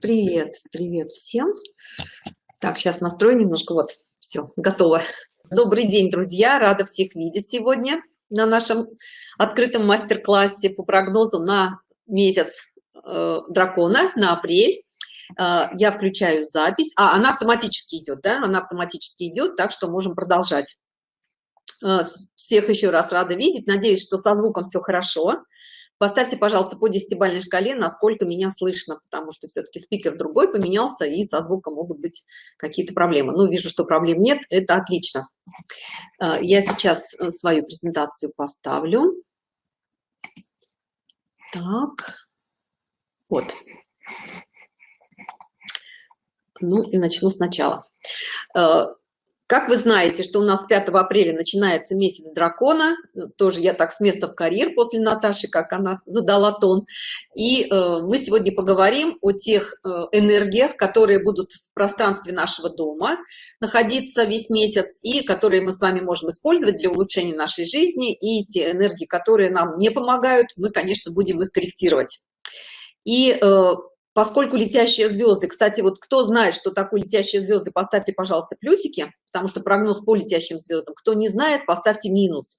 Привет, привет всем. Так, сейчас настрою немножко. Вот, все, готово. Добрый день, друзья. Рада всех видеть сегодня на нашем открытом мастер-классе по прогнозу на месяц э, дракона, на апрель. Э, я включаю запись. А, она автоматически идет, да? Она автоматически идет, так что можем продолжать. Э, всех еще раз рада видеть. Надеюсь, что со звуком все хорошо. Поставьте, пожалуйста, по десятибалльной шкале, насколько меня слышно, потому что все-таки спикер другой поменялся, и со звуком могут быть какие-то проблемы. Ну, вижу, что проблем нет, это отлично. Э, я сейчас э, свою презентацию поставлю. Так, вот. Ну и начну сначала. Э, как вы знаете, что у нас 5 апреля начинается месяц дракона, тоже я так с места в карьер после Наташи, как она задала тон. И э, мы сегодня поговорим о тех э, энергиях, которые будут в пространстве нашего дома находиться весь месяц, и которые мы с вами можем использовать для улучшения нашей жизни, и те энергии, которые нам не помогают, мы, конечно, будем их корректировать. И э, поскольку летящие звезды, кстати, вот кто знает, что такое летящие звезды, поставьте, пожалуйста, плюсики, потому что прогноз по летящим звездам. Кто не знает, поставьте минус.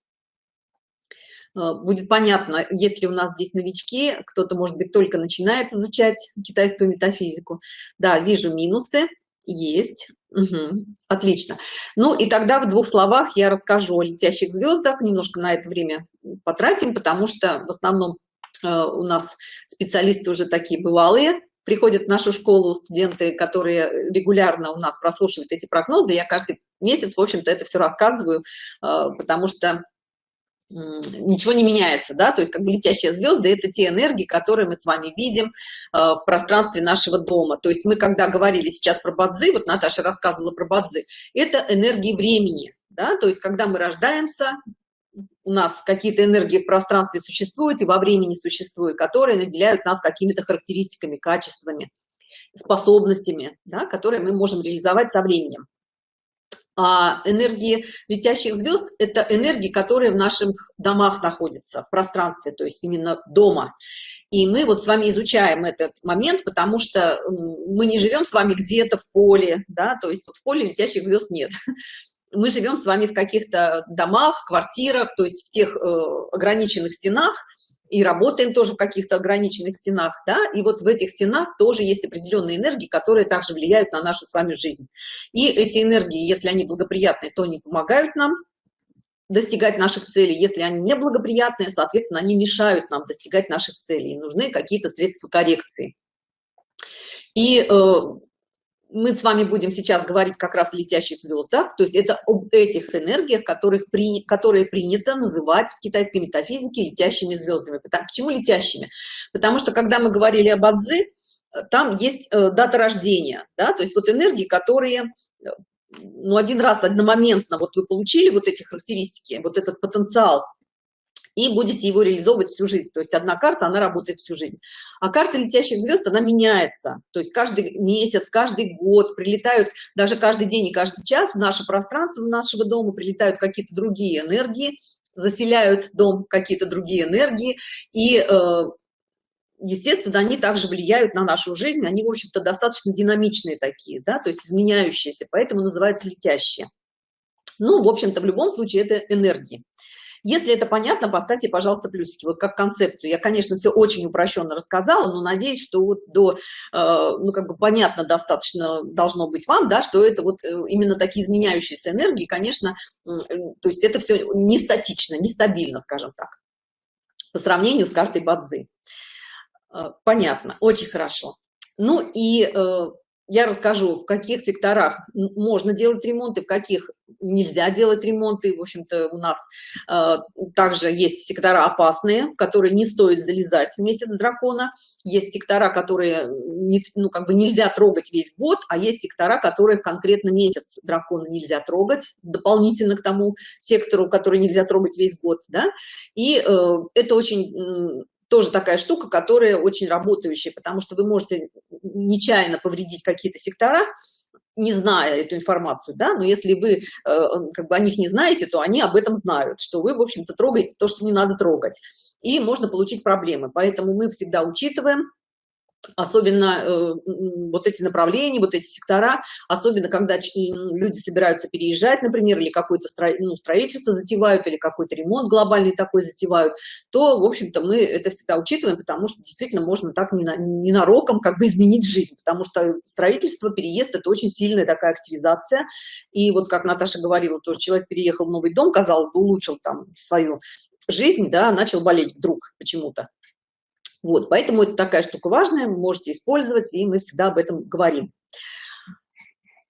Э, будет понятно, если у нас здесь новички, кто-то, может быть, только начинает изучать китайскую метафизику. Да, вижу минусы, есть. Угу. Отлично. Ну и тогда в двух словах я расскажу о летящих звездах, немножко на это время потратим, потому что в основном у нас специалисты уже такие бывалые, приходят в нашу школу студенты, которые регулярно у нас прослушивают эти прогнозы. Я каждый месяц, в общем-то, это все рассказываю, э, потому что ничего не меняется, да, то есть как бы летящие звезды – это те энергии, которые мы с вами видим э, в пространстве нашего дома. То есть мы, когда говорили сейчас про бадзы, вот Наташа рассказывала про бадзы, это энергии времени, да, то есть когда мы рождаемся, у нас какие-то энергии в пространстве существуют и во времени существуют, которые наделяют нас какими-то характеристиками, качествами, способностями, да, которые мы можем реализовать со временем. А энергии летящих звезд – это энергии, которые в наших домах находятся, в пространстве, то есть именно дома. И мы вот с вами изучаем этот момент, потому что мы не живем с вами где-то в поле, да, то есть в поле летящих звезд нет мы живем с вами в каких-то домах, квартирах, то есть в тех э, ограниченных стенах, и работаем тоже в каких-то ограниченных стенах, да, и вот в этих стенах тоже есть определенные энергии, которые также влияют на нашу с вами жизнь. И эти энергии, если они благоприятные, то они помогают нам достигать наших целей, если они неблагоприятные, соответственно, они мешают нам достигать наших целей, и нужны какие-то средства коррекции. И э, мы с вами будем сейчас говорить как раз о летящих звездах, то есть это об этих энергиях, которых при, которые принято называть в китайской метафизике летящими звездами. Почему летящими? Потому что когда мы говорили об Адзи, там есть э, дата рождения, да, то есть вот энергии, которые э, ну, один раз одномоментно вот вы получили вот эти характеристики, вот этот потенциал и будете его реализовывать всю жизнь. То есть одна карта, она работает всю жизнь. А карта летящих звезд, она меняется. То есть каждый месяц, каждый год прилетают, даже каждый день и каждый час в наше пространство нашего дома прилетают какие-то другие энергии, заселяют дом какие-то другие энергии. И, э, естественно, они также влияют на нашу жизнь. Они, в общем-то, достаточно динамичные такие, да, то есть изменяющиеся, поэтому называются летящие. Ну, в общем-то, в любом случае это энергии. Если это понятно, поставьте, пожалуйста, плюсики, вот как концепцию. Я, конечно, все очень упрощенно рассказала, но надеюсь, что вот до, э, ну, как бы понятно достаточно должно быть вам, да, что это вот э, именно такие изменяющиеся энергии, конечно, э, то есть это все не статично, нестабильно, скажем так, по сравнению с картой Бадзи. Понятно, очень хорошо. Ну и я расскажу, в каких секторах можно делать ремонты, в каких нельзя делать ремонты. В общем-то, у нас э, также есть сектора опасные, в которые не стоит залезать в месяц дракона. Есть сектора, которые не, ну, как бы нельзя трогать весь год, а есть сектора, которые конкретно месяц дракона нельзя трогать, дополнительно к тому сектору, который нельзя трогать весь год. Да? И э, это очень тоже такая штука, которая очень работающая, потому что вы можете нечаянно повредить какие-то сектора, не зная эту информацию, да, но если вы э, как бы о них не знаете, то они об этом знают, что вы, в общем-то, трогаете то, что не надо трогать, и можно получить проблемы. Поэтому мы всегда учитываем особенно э, вот эти направления, вот эти сектора, особенно когда люди собираются переезжать, например, или какое-то стро, ну, строительство затевают, или какой-то ремонт глобальный такой затевают, то, в общем-то, мы это всегда учитываем, потому что действительно можно так ненароком как бы изменить жизнь, потому что строительство, переезд – это очень сильная такая активизация, и вот как Наташа говорила, тоже человек переехал в новый дом, казалось бы, улучшил там свою жизнь, да, начал болеть вдруг почему-то. Вот, поэтому это такая штука важная, можете использовать, и мы всегда об этом говорим.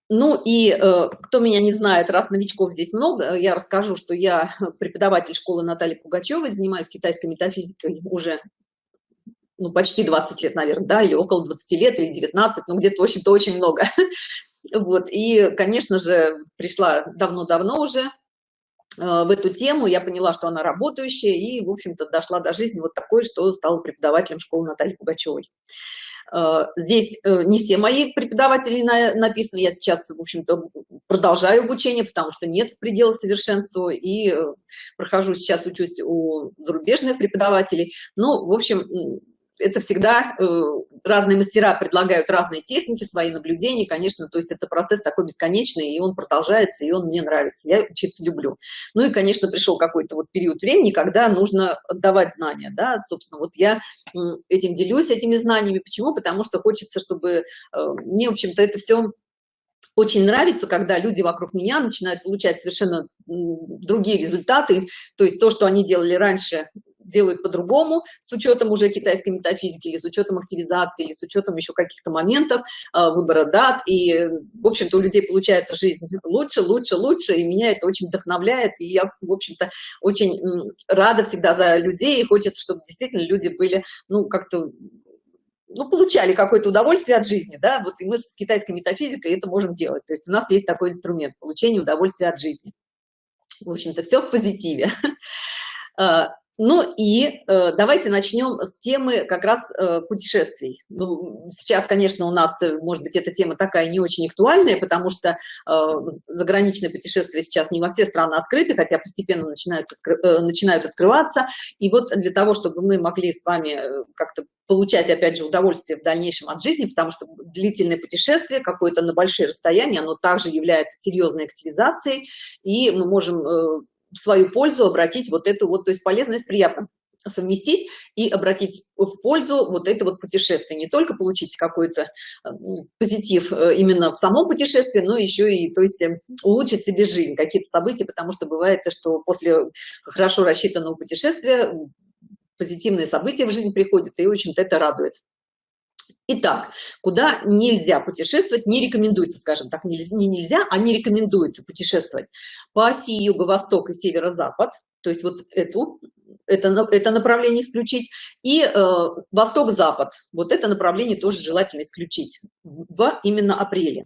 Ну и э, кто меня не знает, раз новичков здесь много, я расскажу, что я преподаватель школы Натальи Пугачевой, занимаюсь китайской метафизикой уже ну, почти 20 лет, наверное, да, или около 20 лет, или 19, ну где-то, в общем-то, очень много. Вот, и, конечно же, пришла давно-давно уже Э, в эту тему, я поняла, что она работающая, и, в общем-то, дошла до жизни вот такой, что стала преподавателем школы Натальи Пугачевой. Э, здесь э, не все мои преподаватели написаны, я сейчас, в общем-то, продолжаю обучение, потому что нет предела совершенству, и прохожу сейчас, учусь у зарубежных преподавателей. Ну, в общем, это всегда э, разные мастера предлагают разные техники, свои наблюдения, конечно, то есть это процесс такой бесконечный, и он продолжается, и он мне нравится, я учиться люблю. Ну и, конечно, пришел какой-то вот период времени, когда нужно отдавать знания, да, собственно, вот я этим делюсь, этими знаниями, почему? Потому что хочется, чтобы э, мне, в общем-то, это все очень нравится, когда люди вокруг меня начинают получать совершенно другие результаты, то есть то, что они делали раньше, делают по-другому, с учетом уже китайской метафизики, или с учетом активизации, или с учетом еще каких-то моментов, а, выбора дат. И, в общем-то, у людей получается жизнь лучше, лучше, лучше, и меня это очень вдохновляет. И я, в общем-то, очень рада всегда за людей, и хочется, чтобы действительно люди были, ну, как-то ну, получали какое-то удовольствие от жизни, да, вот и мы с китайской метафизикой это можем делать. То есть у нас есть такой инструмент получения удовольствия от жизни. В общем-то, все в позитиве. Ну и э, давайте начнем с темы как раз э, путешествий. Ну, сейчас, конечно, у нас, э, может быть, эта тема такая не очень актуальная, потому что э, заграничные путешествия сейчас не во все страны открыты, хотя постепенно начинают, э, начинают открываться. И вот для того, чтобы мы могли с вами э, как-то получать, опять же, удовольствие в дальнейшем от жизни, потому что длительное путешествие, какое-то на большие расстояния, оно также является серьезной активизацией, и мы можем э, в свою пользу обратить вот эту вот, то есть полезность приятно совместить и обратить в пользу вот это вот путешествие. Не только получить какой-то э, позитив э, именно в самом путешествии но еще и то есть э, улучшить себе жизнь какие-то события потому что бывает что после хорошо рассчитанного путешествия позитивные события в жизнь приходят и очень это радует Итак, куда нельзя путешествовать, не рекомендуется, скажем так, не нельзя, а не рекомендуется путешествовать по оси юго-восток и северо-запад, то есть вот эту, это, это направление исключить, и э, восток-запад, вот это направление тоже желательно исключить в именно апреле.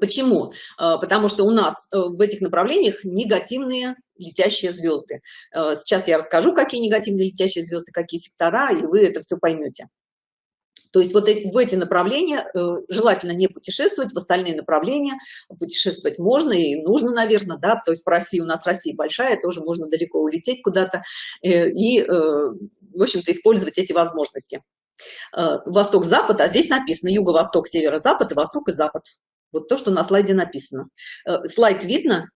Почему? Э, потому что у нас э, в этих направлениях негативные летящие звезды. Э, сейчас я расскажу, какие негативные летящие звезды, какие сектора, и вы это все поймете. То есть вот в эти направления э, желательно не путешествовать, в остальные направления путешествовать можно и нужно, наверное, да, то есть по России, у нас Россия большая, тоже можно далеко улететь куда-то э, и, э, в общем-то, использовать эти возможности. Восток-запад, а здесь написано юго-восток, северо-запад восток и запад. Вот то, что на слайде написано. Слайд видно?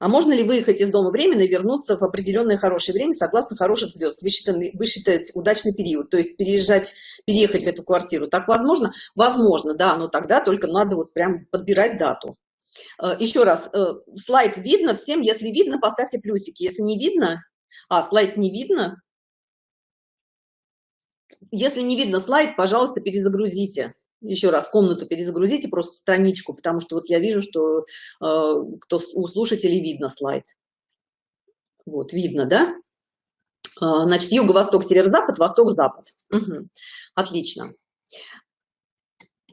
А можно ли выехать из дома временно и вернуться в определенное хорошее время согласно хороших звезд? Вы считаете, вы считаете удачный период, то есть переезжать, переехать в эту квартиру. Так возможно? Возможно, да, но тогда только надо вот прям подбирать дату. Э, Еще раз, э, слайд видно всем, если видно, поставьте плюсики. Если не видно, а, слайд не видно, если не видно слайд, пожалуйста, перезагрузите еще раз комнату перезагрузите, просто страничку, потому что вот я вижу, что э, кто у слушателей видно слайд. Вот, видно, да? Э, значит, юго-восток, северо-запад, восток-запад. Угу. Отлично.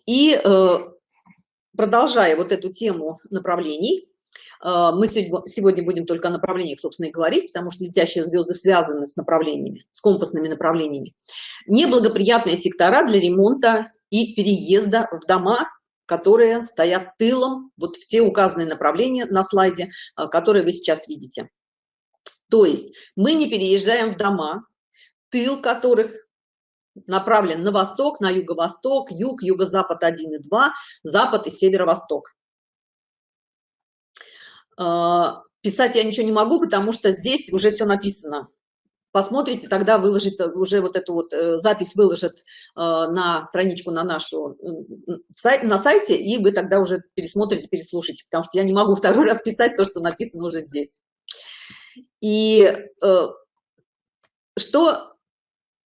И э, продолжая вот эту тему направлений, э, мы сегодня будем только о направлениях, собственно, и говорить, потому что летящие звезды связаны с направлениями, с компасными направлениями. Неблагоприятные сектора для ремонта и переезда в дома, которые стоят тылом, вот в те указанные направления на слайде, а, которые вы сейчас видите. То есть мы не переезжаем в дома, тыл которых направлен на восток, на юго-восток, юг, юго-запад 1 и 2, запад и северо-восток. А, писать я ничего не могу, потому что здесь уже все написано. Посмотрите, тогда выложит э, уже вот эту вот э, запись выложит э, на страничку на нашу на сайте, и вы тогда уже пересмотрите, переслушайте, потому что я не могу второй раз писать то, что написано уже здесь. И что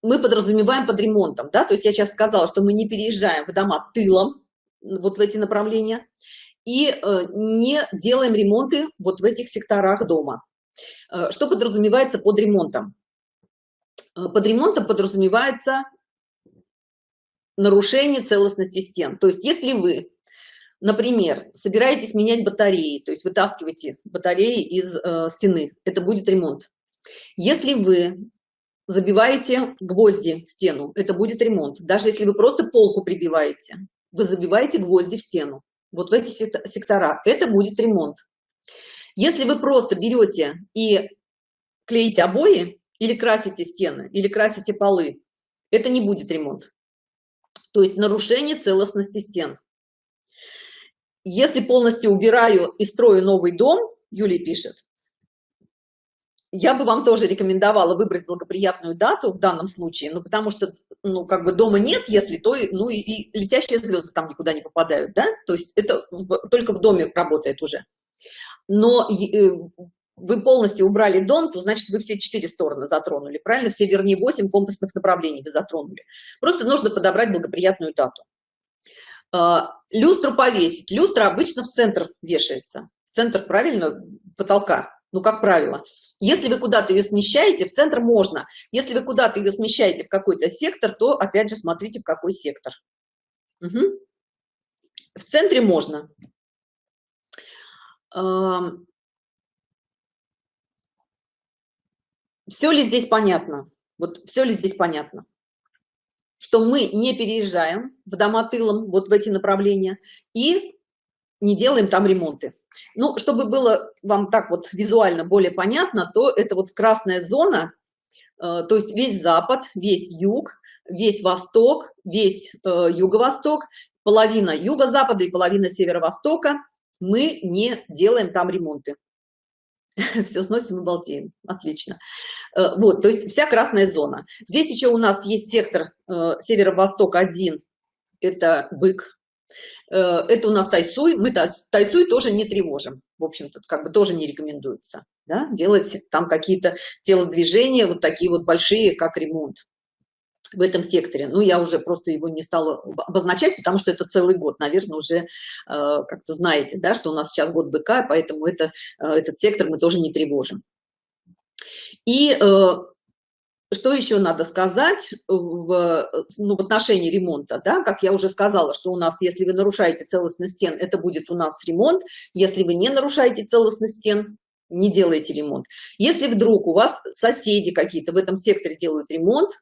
мы подразумеваем под ремонтом, да, то есть я сейчас сказала, что мы не переезжаем в дома тылом, вот в эти направления, и не делаем ремонты вот в этих секторах дома. Что подразумевается под ремонтом? Э, под ремонтом подразумевается нарушение целостности стен. То есть если вы, например, собираетесь менять батареи, то есть вытаскиваете батареи из э, стены, это будет ремонт. Если вы забиваете гвозди в стену, это будет ремонт. Даже если вы просто полку прибиваете, вы забиваете гвозди в стену. Вот в эти сектора. Это будет ремонт. Если вы просто берете и клеите обои, или красите стены, или красите полы, это не будет ремонт. То есть нарушение целостности стен. Если полностью убираю и строю новый дом, Юлия пишет, я бы вам тоже рекомендовала выбрать благоприятную дату в данном случае, ну, потому что, ну, как бы дома нет, если то, ну, и, и летящие звезды там никуда не попадают, да, то есть это в, только в доме работает уже. Но э, вы полностью убрали дом, то значит вы все четыре стороны затронули, правильно? Все, вернее, восемь компасных направлений вы затронули. Просто нужно подобрать благоприятную дату. А, люстру повесить. Люстра обычно в центр вешается. В центр, правильно, потолка ну, как правило. Если вы куда-то ее смещаете, в центр можно. Если вы куда-то ее смещаете в какой-то сектор, то, опять же, смотрите, в какой сектор. Угу. В центре можно. Все ли здесь понятно? Вот все ли здесь понятно? Что мы не переезжаем в дома тылом, вот в эти направления, и не делаем там ремонты. Ну, чтобы было вам так вот визуально более понятно, то это вот красная зона, э, то есть весь запад, весь юг, весь восток, весь э, юго-восток, половина юго-запада и половина северо-востока, мы не делаем там ремонты. Все сносим и балдеем. Отлично. Э, вот, то есть вся красная зона. Здесь еще у нас есть сектор северо-восток 1, это бык, Э, это у нас тайсуй, мы тайсуй тоже не тревожим, в общем-то, как бы тоже не рекомендуется, да? делать там какие-то телодвижения, вот такие вот большие, как ремонт в этом секторе. Ну, я уже просто его не стала обозначать, потому что это целый год, наверное, уже э, как-то знаете, да, что у нас сейчас год быка, поэтому это, э, этот сектор мы тоже не тревожим. И э, что еще надо сказать в, ну, в отношении ремонта, да, как я уже сказала, что у нас, если вы нарушаете целостность стен, это будет у нас ремонт, если вы не нарушаете целостность стен, не делайте ремонт. Если вдруг у вас соседи какие-то в этом секторе делают ремонт,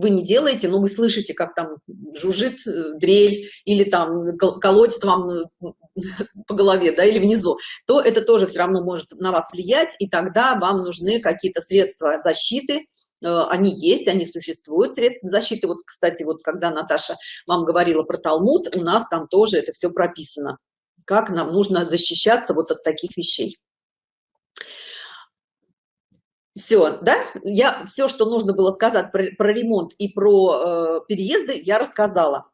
вы не делаете, но вы слышите, как там жужжит э, дрель или там колотит вам э, по голове, да, или внизу, то это тоже все равно может на вас влиять, и тогда вам нужны какие-то средства защиты, Э, они есть, они существуют, средства защиты. Вот, кстати, вот когда Наташа вам говорила про Талмуд, у нас там тоже это все прописано, как нам нужно защищаться вот от таких вещей. Все, да? Я все, что нужно было сказать про, про ремонт и про э, переезды, я рассказала.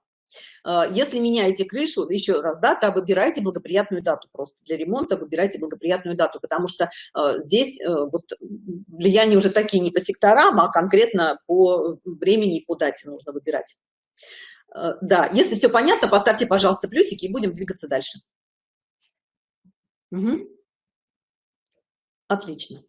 А, если меняете крышу, еще раз, да, то выбирайте благоприятную дату просто для ремонта, выбирайте благоприятную дату, потому что э, здесь э, вот влияние уже такие не по секторам, а конкретно по времени и по дате нужно выбирать. Э, да, если все понятно, поставьте, пожалуйста, плюсики и будем двигаться дальше. Угу. Отлично.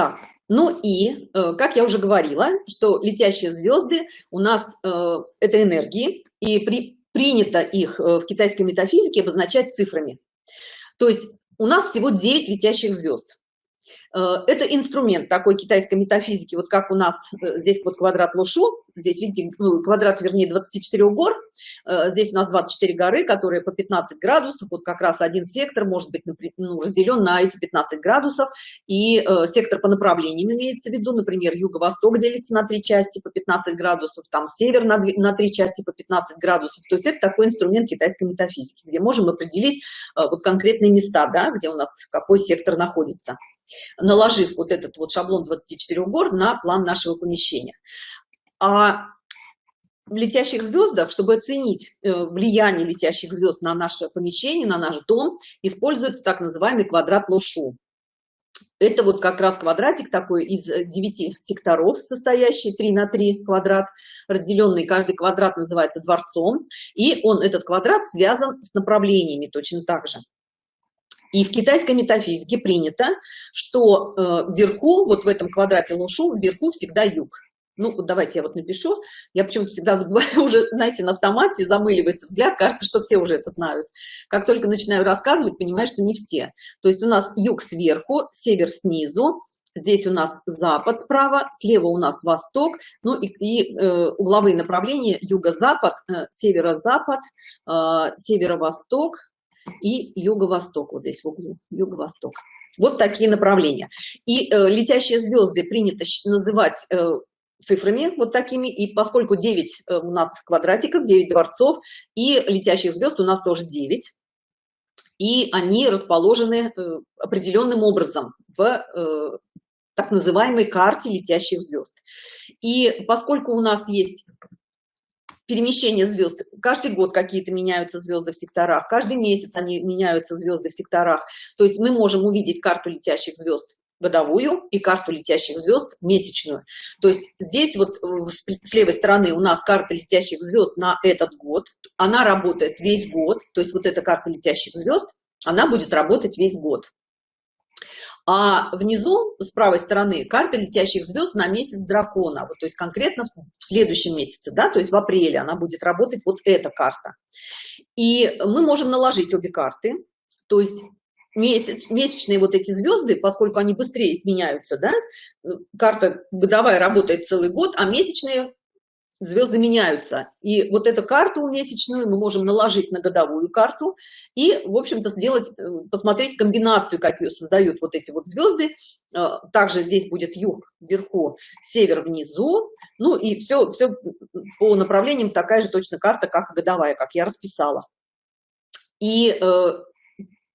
Так, ну и, э, как я уже говорила, что летящие звезды у нас э, это энергии, и при, принято их э, в китайской метафизике обозначать цифрами. То есть у нас всего 9 летящих звезд. Э, это инструмент такой китайской метафизики, вот как у нас э, здесь вот квадрат Лушу, здесь, видите, ну, квадрат, вернее, 24 гор, э, здесь у нас 24 горы, которые по 15 градусов, вот как раз один сектор может быть ну, разделен на эти 15 градусов, и сектор по направлениям имеется в виду, например, юго-восток делится на три части по 15 градусов, там север на, три части по 15 градусов, то есть это такой инструмент китайской метафизики, где можем определить вот конкретные места, да, где у нас какой сектор находится наложив вот этот вот шаблон 24 гор на план нашего помещения. А в летящих звездах, чтобы оценить э, влияние летящих звезд на наше помещение, на наш дом, используется так называемый квадрат Лушу. Это вот как раз квадратик такой из 9 секторов, состоящий 3 на 3 квадрат, разделенный, каждый квадрат называется дворцом, и он, этот квадрат, связан с направлениями точно так же. И в китайской метафизике принято, что э, вверху, вот в этом квадрате лушу, вверху всегда юг. Ну, вот давайте я вот напишу. Я почему-то всегда забываю уже, знаете, на автомате замыливается взгляд, кажется, что все уже это знают. Как только начинаю рассказывать, понимаю, что не все. То есть у нас юг сверху, север снизу, здесь у нас запад справа, слева у нас восток, ну и, и э, угловые направления юго-запад, э, северо-запад, э, северо-восток, и юго-восток, вот здесь в углу, юго-восток. Вот такие направления. И э, летящие звезды принято называть э, цифрами вот такими, и поскольку 9 э, у нас квадратиков, 9 дворцов, и летящих звезд у нас тоже 9, и они расположены э, определенным образом в э, так называемой карте летящих звезд. И поскольку у нас есть перемещение звезд. Каждый год какие-то меняются звезды в секторах, каждый месяц они меняются звезды в секторах. То есть мы можем увидеть карту летящих звезд годовую и карту летящих звезд месячную. То есть здесь вот с левой стороны у нас карта летящих звезд на этот год. Она работает весь год. То есть вот эта карта летящих звезд, она будет работать весь год. А внизу, с правой стороны, карта летящих звезд на месяц дракона. Вот, то есть конкретно в следующем месяце, да, то есть в апреле она будет работать вот эта карта. И мы можем наложить обе карты. То есть месяц, месячные вот эти звезды, поскольку они быстрее меняются, да, карта годовая работает целый год, а месячные звезды меняются. И вот эту карту месячную мы можем наложить на годовую карту и, в общем-то, сделать, э, посмотреть комбинацию, как ее создают вот эти вот звезды. Э, также здесь будет юг вверху, север внизу. Ну и все, все по направлениям такая же точно карта, как годовая, как я расписала. И э,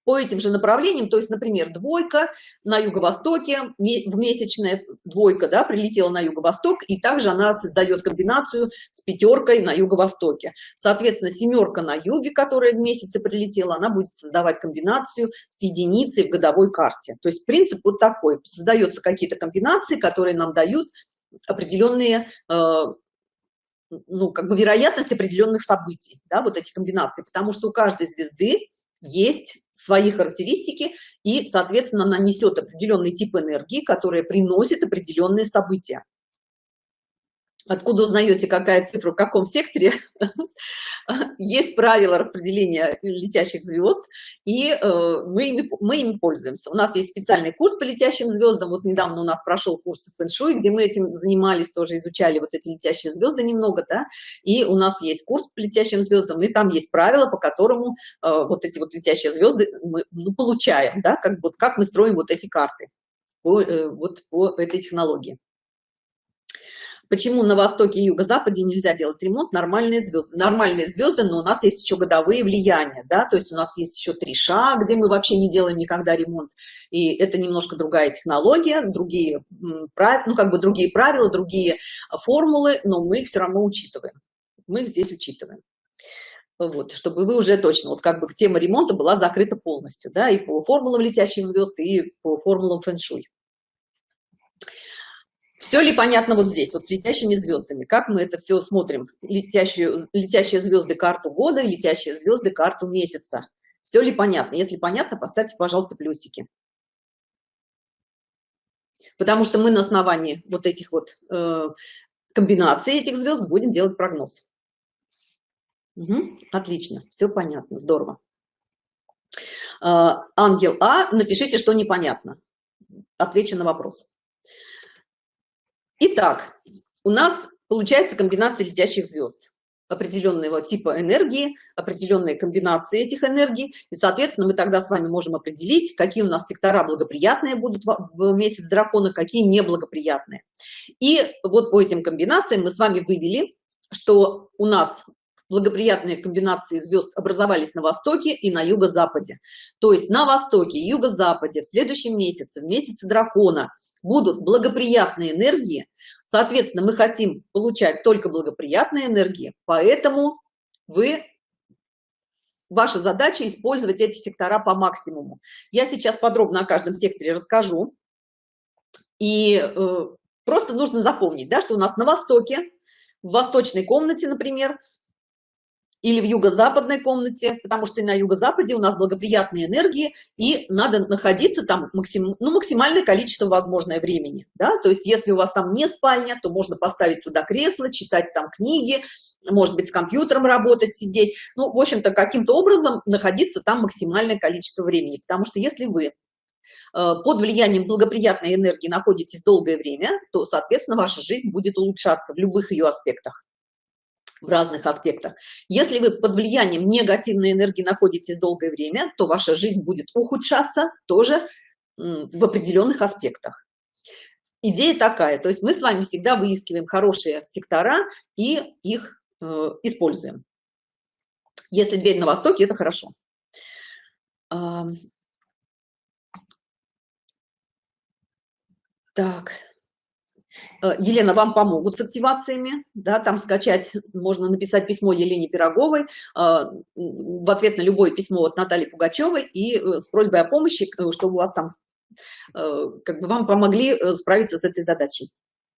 по этим же направлениям, то есть, например, двойка на юго-востоке, в месячная двойка, да, прилетела на юго-восток, и также она создает комбинацию с пятеркой на юго-востоке. Соответственно, семерка на юге, которая в месяце прилетела, она будет создавать комбинацию с единицей в годовой карте. То есть принцип вот такой. Создаются какие-то комбинации, которые нам дают определенные э, ну, как бы вероятность определенных событий, да, вот эти комбинации, потому что у каждой звезды есть свои характеристики и, соответственно, нанесет определенный тип энергии, которая приносит определенные события. Откуда узнаете, какая цифра в каком секторе? Есть правила распределения летящих звезд, и э, мы, ими, мы ими пользуемся. У нас есть специальный курс по летящим звездам. Вот недавно у нас прошел курс фэн-шуй, где мы этим занимались, тоже изучали вот эти летящие звезды немного, да. И у нас есть курс по летящим звездам, и там есть правила, по которому э, вот эти вот летящие звезды мы ну, получаем, да, как, вот, как мы строим вот эти карты по, э, вот по этой технологии. Почему на востоке и юго-западе нельзя делать ремонт? Нормальные звезды. Нормальные звезды, но у нас есть еще годовые влияния, да, то есть у нас есть еще три ша, где мы вообще не делаем никогда ремонт. И это немножко другая технология, другие ну как бы другие правила, другие формулы, но мы их все равно учитываем. Мы их здесь учитываем. Вот, чтобы вы уже точно, вот как бы тема ремонта была закрыта полностью, да, и по формулам летящих звезд, и по формулам фэн-шуй. Все ли понятно вот здесь, вот с летящими звездами? Как мы это все смотрим? Летящие, летящие звезды карту года, летящие звезды карту месяца. Все ли понятно? Если понятно, поставьте, пожалуйста, плюсики. Потому что мы на основании вот этих вот э, комбинаций этих звезд будем делать прогноз. Угу, отлично, все понятно, здорово. Э, ангел А, напишите, что непонятно. отвечу на вопрос. Итак, у нас получается комбинация летящих звезд определенного типа энергии, определенные комбинации этих энергий, и, соответственно, мы тогда с вами можем определить, какие у нас сектора благоприятные будут в месяц дракона, какие неблагоприятные. И вот по этим комбинациям мы с вами вывели, что у нас благоприятные комбинации звезд образовались на востоке и на юго-западе. То есть на востоке юго-западе в следующем месяце, в месяце дракона, будут благоприятные энергии, Соответственно, мы хотим получать только благоприятные энергии, поэтому вы ваша задача использовать эти сектора по максимуму. Я сейчас подробно о каждом секторе расскажу. И э, просто нужно запомнить, да, что у нас на востоке, в восточной комнате, например, или в юго-западной комнате, потому что на юго-западе у нас благоприятные энергии, и надо находиться там максим, ну, максимальное количество возможное времени. Да? То есть если у вас там не спальня, то можно поставить туда кресло, читать там книги, может быть, с компьютером работать, сидеть. Ну, в общем-то, каким-то образом находиться там максимальное количество времени. Потому что если вы э, под влиянием благоприятной энергии находитесь долгое время, то, соответственно, ваша жизнь будет улучшаться в любых ее аспектах в разных аспектах. Если вы под влиянием негативной энергии находитесь долгое время, то ваша жизнь будет ухудшаться тоже в определенных аспектах. Идея такая, то есть мы с вами всегда выискиваем хорошие сектора и их э, используем. Если дверь на востоке, это хорошо. Так. Э, Елена, вам помогут с активациями, да, там скачать, можно написать письмо Елене Пироговой э, в ответ на любое письмо от Натальи Пугачевой и э, с просьбой о помощи, чтобы у вас там, как бы вам помогли справиться с этой задачей.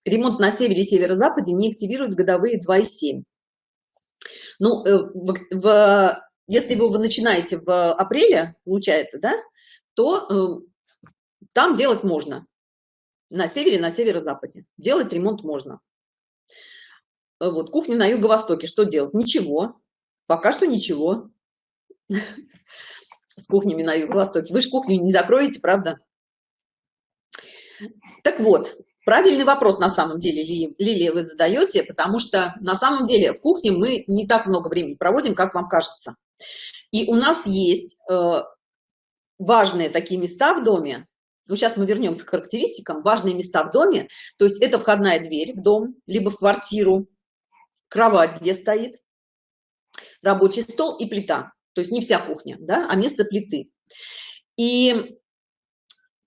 Ремонт на севере и северо-западе не активируют годовые 2,7. Ну, в, в, если вы, вы начинаете в апреле, получается, да, то там делать можно на севере, на северо-западе. Делать ремонт можно. Э, вот, кухня на юго-востоке. Что делать? Ничего. Пока что ничего. С кухнями на юго-востоке. Вы же кухню не закроете, правда? Так вот, правильный вопрос на самом деле, Лилия, вы задаете, потому что на самом деле в кухне мы не так много времени проводим, как вам кажется. И у нас есть э, важные такие места в доме, ну, сейчас мы вернемся к характеристикам, важные места в доме, то есть это входная дверь в дом, либо в квартиру, кровать, где стоит, рабочий стол и плита, то есть не вся кухня, да, а место плиты. И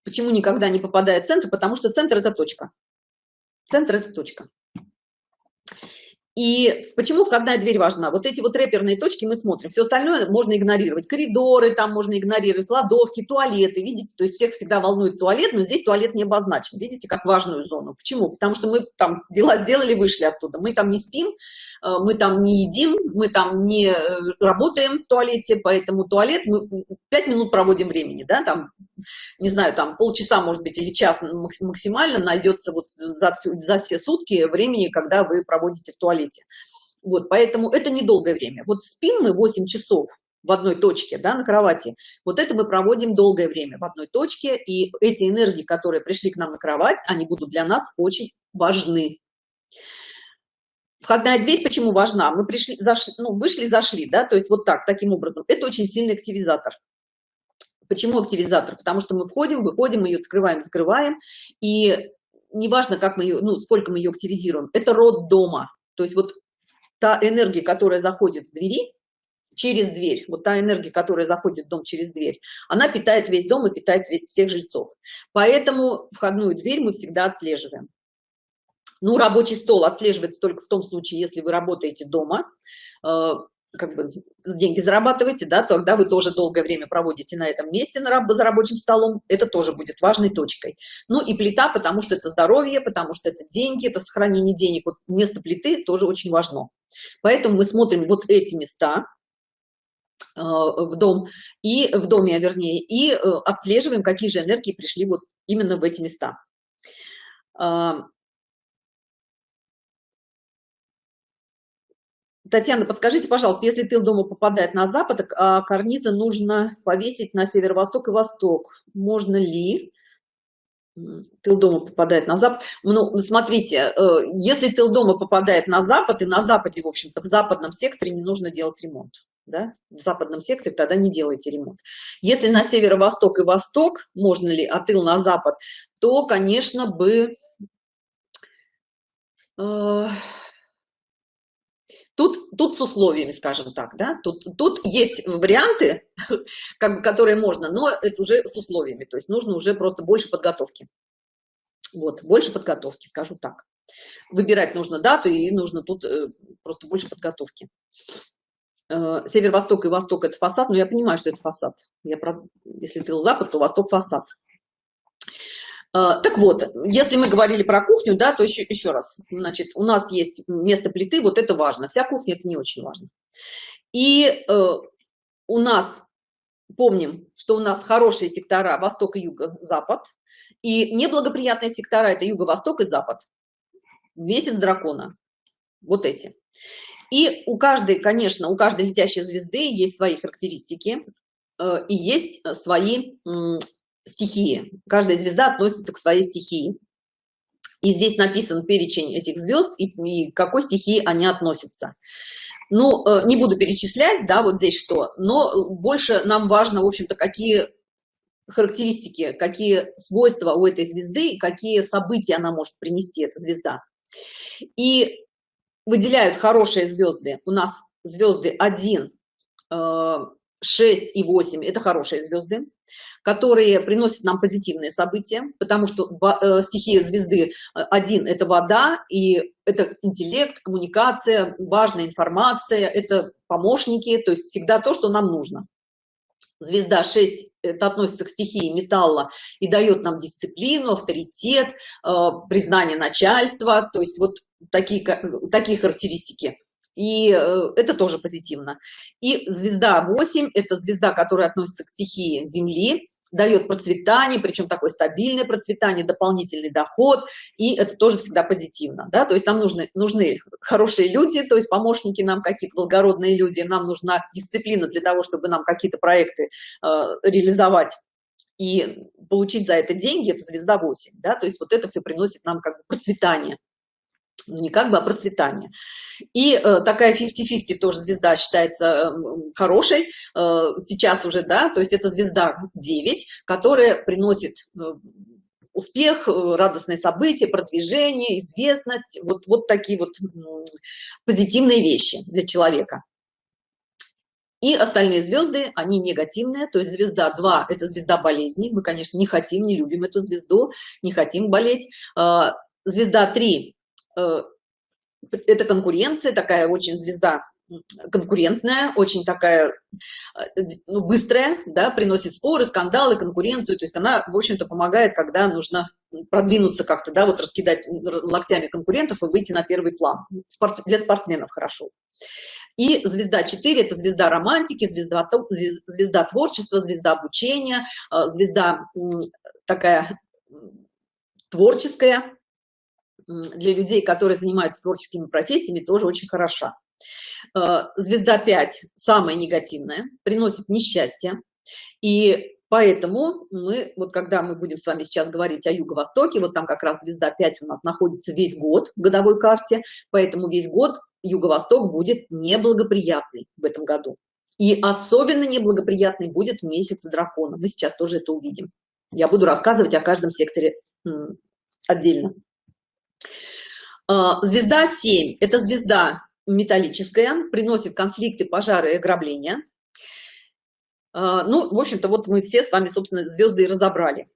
почему никогда не попадает центр? Потому что центр – это точка. Центр – это точка. И почему входная дверь важна? Вот эти вот рэперные точки мы смотрим, все остальное можно игнорировать. Коридоры там можно игнорировать, кладовки, туалеты, видите, то есть всех всегда волнует туалет, но здесь туалет не обозначен, видите, как важную зону. Почему? Потому что мы там дела сделали, вышли оттуда, мы там не спим, э, мы там не едим, мы там не э, работаем в туалете, поэтому туалет мы 5 минут проводим времени, да, там, не знаю, там полчаса, может быть, или час максимально найдется вот за, всю, за все сутки времени, когда вы проводите в туалете. Вот, поэтому это недолгое время. Вот спим мы 8 часов в одной точке, да, на кровати. Вот это мы проводим долгое время в одной точке, и эти энергии, которые пришли к нам на кровать, они будут для нас очень важны. Входная дверь почему важна? Мы пришли, зашли, ну, вышли, зашли, да, то есть вот так, таким образом. Это очень сильный активизатор. Почему активизатор? Потому что мы входим, выходим, мы ее открываем, закрываем, и неважно, как мы ее, ну, сколько мы ее активизируем, это род дома. То есть вот та энергия, которая заходит с двери, через дверь, вот та энергия, которая заходит в дом через дверь, она питает весь дом и питает всех жильцов. Поэтому входную дверь мы всегда отслеживаем. Ну, рабочий стол отслеживается только в том случае, если вы работаете дома, э, как бы деньги зарабатываете, да, тогда вы тоже долгое время проводите на этом месте на раб за рабочим столом, это тоже будет важной точкой. Ну и плита, потому что это здоровье, потому что это деньги, это сохранение денег. Вот место плиты тоже очень важно. Поэтому мы смотрим вот эти места э, в дом и в доме, вернее, и э, отслеживаем, какие же энергии пришли вот именно в эти места. Татьяна, подскажите, пожалуйста, если тыл дома попадает на запад, а карнизы нужно повесить на северо-восток и восток. Можно ли? тыл дома попадает на запад ну смотрите э, если тыл дома попадает на запад и на западе в общем-то в западном секторе не нужно делать ремонт да? в западном секторе тогда не делайте ремонт если на северо-восток и восток можно ли от тыл на запад то конечно бы э, Тут, тут с условиями, скажем так, да, тут, тут есть варианты, как бы, которые можно, но это уже с условиями, то есть нужно уже просто больше подготовки. Вот, больше подготовки, скажу так. Выбирать нужно дату и нужно тут э, просто больше подготовки. Э, Север-восток и восток это фасад, но я понимаю, что это фасад. Я, если ты запад, то восток фасад. А, так вот, если мы говорили про кухню, да, то еще, еще раз, значит, у нас есть место плиты, вот это важно. Вся кухня это не очень важно. И э, у нас, помним, что у нас хорошие сектора восток и юго-запад, и неблагоприятные сектора это юго-восток и запад. Месяц дракона. Вот эти. И у каждой, конечно, у каждой летящей звезды есть свои характеристики э, и есть свои стихии. Каждая звезда относится к своей стихии. И здесь написан перечень этих звезд и, и к какой стихии они относятся. Ну, э, не буду перечислять, да, вот здесь что, но больше нам важно, в общем-то, какие характеристики, какие свойства у этой звезды, какие события она может принести, эта звезда. И выделяют хорошие звезды. У нас звезды 1, 6 э, и 8 – это хорошие звезды которые приносят нам позитивные события, потому что э, стихия звезды э, один – это вода, и это интеллект, коммуникация, важная информация, это помощники, то есть всегда то, что нам нужно. Звезда 6 это относится к стихии металла и дает нам дисциплину, авторитет, э, признание начальства, то есть вот такие, такие характеристики и э, это тоже позитивно. И звезда 8 – это звезда, которая относится к стихии Земли, дает процветание, причем такое стабильное процветание, дополнительный доход, и это тоже всегда позитивно, да, то есть нам нужны, нужны хорошие люди, то есть помощники нам какие-то благородные люди, нам нужна дисциплина для того, чтобы нам какие-то проекты э, реализовать и получить за это деньги, это звезда 8, да, то есть вот это все приносит нам как бы процветание ну не как бы, а процветание. И э, такая 50-50 тоже звезда считается э, хорошей э, сейчас уже, да, то есть это звезда 9, которая приносит э, успех, э, радостные события, продвижение, известность, вот, вот такие вот позитивные вещи для человека. И остальные звезды, они негативные, то есть звезда 2 – это звезда болезни, мы, конечно, не хотим, не любим эту звезду, не хотим болеть. Э, звезда 3 Э, это конкуренция, такая очень звезда конкурентная, очень такая э, ну, быстрая, да, приносит споры, скандалы, конкуренцию, то есть она, в общем-то, помогает, когда нужно продвинуться как-то, да, вот раскидать локтями конкурентов и выйти на первый план. Спорт, для спортсменов хорошо. И звезда 4 – это звезда романтики, звезда, звезда творчества, звезда обучения, э, звезда такая творческая, для людей, которые занимаются творческими профессиями, тоже очень хороша. Э, звезда 5 самая негативная, приносит несчастье. И поэтому мы, вот когда мы будем с вами сейчас говорить о Юго-Востоке, вот там как раз звезда 5 у нас находится весь год в годовой карте, поэтому весь год Юго-Восток будет неблагоприятный в этом году. И особенно неблагоприятный будет месяц дракона. Мы сейчас тоже это увидим. Я буду рассказывать о каждом секторе отдельно. А, звезда 7 – это звезда металлическая, приносит конфликты, пожары и ограбления. А, ну, в общем-то, вот мы все с вами, собственно, звезды и разобрали.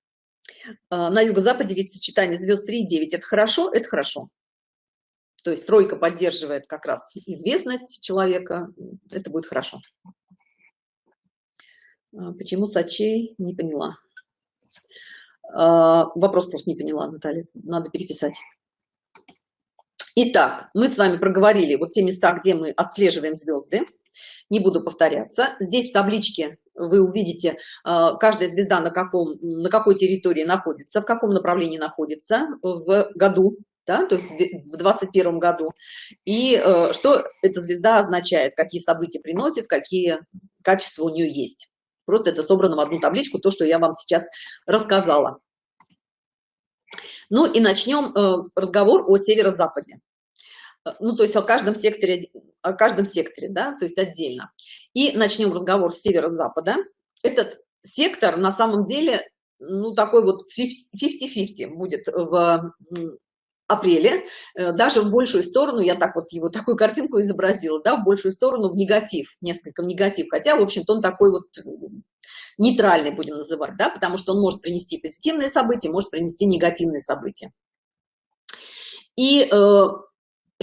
А, на юго-западе ведь сочетание звезд 3 и 9 – это хорошо, это хорошо. То есть тройка поддерживает как раз известность человека, это будет хорошо. Почему Сачей? Не поняла. Вопрос просто не поняла, Наталья, надо переписать. Итак, мы с вами проговорили вот те места, где мы отслеживаем звезды. Не буду повторяться. Здесь в табличке вы увидите, э, каждая звезда на, каком, на какой территории находится, в каком направлении находится в году, да, то есть в 21 году. И э, что эта звезда означает, какие события приносит, какие качества у нее есть. Просто это собрано в одну табличку, то, что я вам сейчас рассказала. Ну и начнем э, разговор о северо-западе. Э, ну, то есть о каждом секторе, о каждом секторе, да, то есть отдельно. И начнем разговор с северо-запада. Этот сектор на самом деле, ну, такой вот 50-50 будет в апреле, э, даже в большую сторону, я так вот его такую картинку изобразила, да, в большую сторону в негатив, несколько в негатив, хотя, в общем-то, он такой вот нейтральный будем называть, да, потому что он может принести позитивные события, может принести негативные события. И э,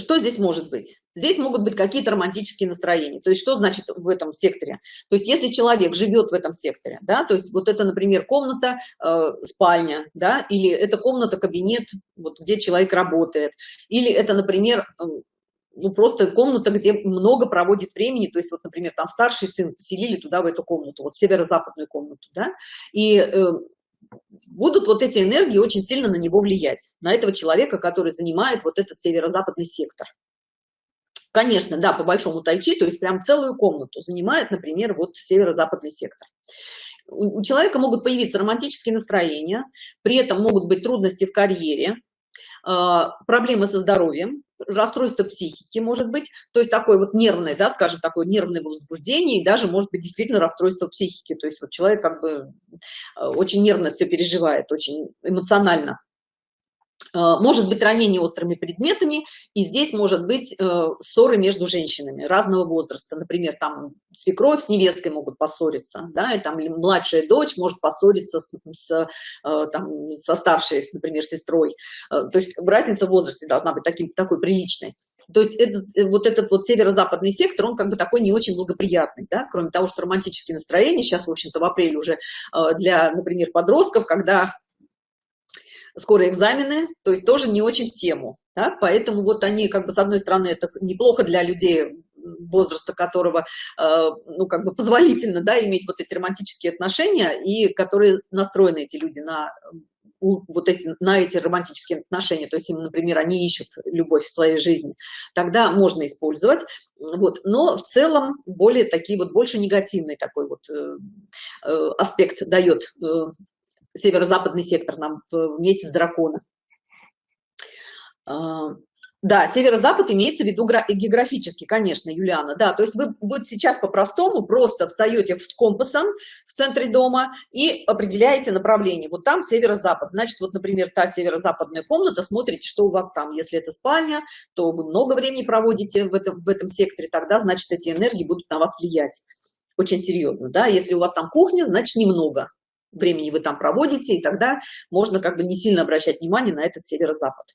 что здесь может быть? Здесь могут быть какие-то романтические настроения. То есть что значит в этом секторе? То есть если человек живет в этом секторе, да, то есть вот это, например, комната, э, спальня, да, или это комната, кабинет, вот где человек работает, или это, например, э, ну, просто комната, где много проводит времени, то есть вот, например, там старший сын поселили туда, в эту комнату, вот северо-западную комнату, да, и э, будут вот эти энергии очень сильно на него влиять, на этого человека, который занимает вот этот северо-западный сектор. Конечно, да, по большому тайчи, то есть прям целую комнату занимает, например, вот северо-западный сектор. У человека могут появиться романтические настроения, при этом могут быть трудности в карьере, а, проблемы со здоровьем, расстройство психики может быть, то есть такое вот нервное, да, скажем, такое нервное возбуждение и даже может быть действительно расстройство психики, то есть вот человек как бы а, очень нервно все переживает, очень эмоционально. Э, может быть ранение острыми предметами, и здесь может быть э, ссоры между женщинами разного возраста. Например, там свекровь с невесткой могут поссориться, да, и там младшая дочь может поссориться с, с, э, там, со старшей, например, сестрой. То есть разница в возрасте должна быть таким, такой приличной. То есть этот, вот этот вот северо-западный сектор, он как бы такой не очень благоприятный, да, кроме того, что романтические настроения сейчас, в общем-то, в апреле уже для, например, подростков, когда скоро экзамены, то есть тоже не очень в тему. Да? Поэтому вот они, как бы, с одной стороны, это неплохо для людей, возраста которого, э, ну, как бы позволительно, да, иметь вот эти романтические отношения, и которые настроены эти люди на вот эти, на эти романтические отношения, то есть им, например, они ищут любовь в своей жизни, тогда можно использовать, вот, но в целом более такие вот, больше негативный такой вот э, э, аспект дает э, северо-западный сектор нам в месяц дракона. А, да, северо-запад имеется в виду географически, конечно, Юлиана, да, то есть вы вот сейчас по-простому просто встаете с компасом в центре дома и определяете направление. Вот там северо-запад, значит, вот, например, та северо-западная комната, смотрите, что у вас там. Если это спальня, то вы много времени проводите в этом, в этом секторе, тогда, значит, эти энергии будут на вас влиять очень серьезно, да. Если у вас там кухня, значит, немного, времени вы там проводите, и тогда можно как бы не сильно обращать внимание на этот северо-запад.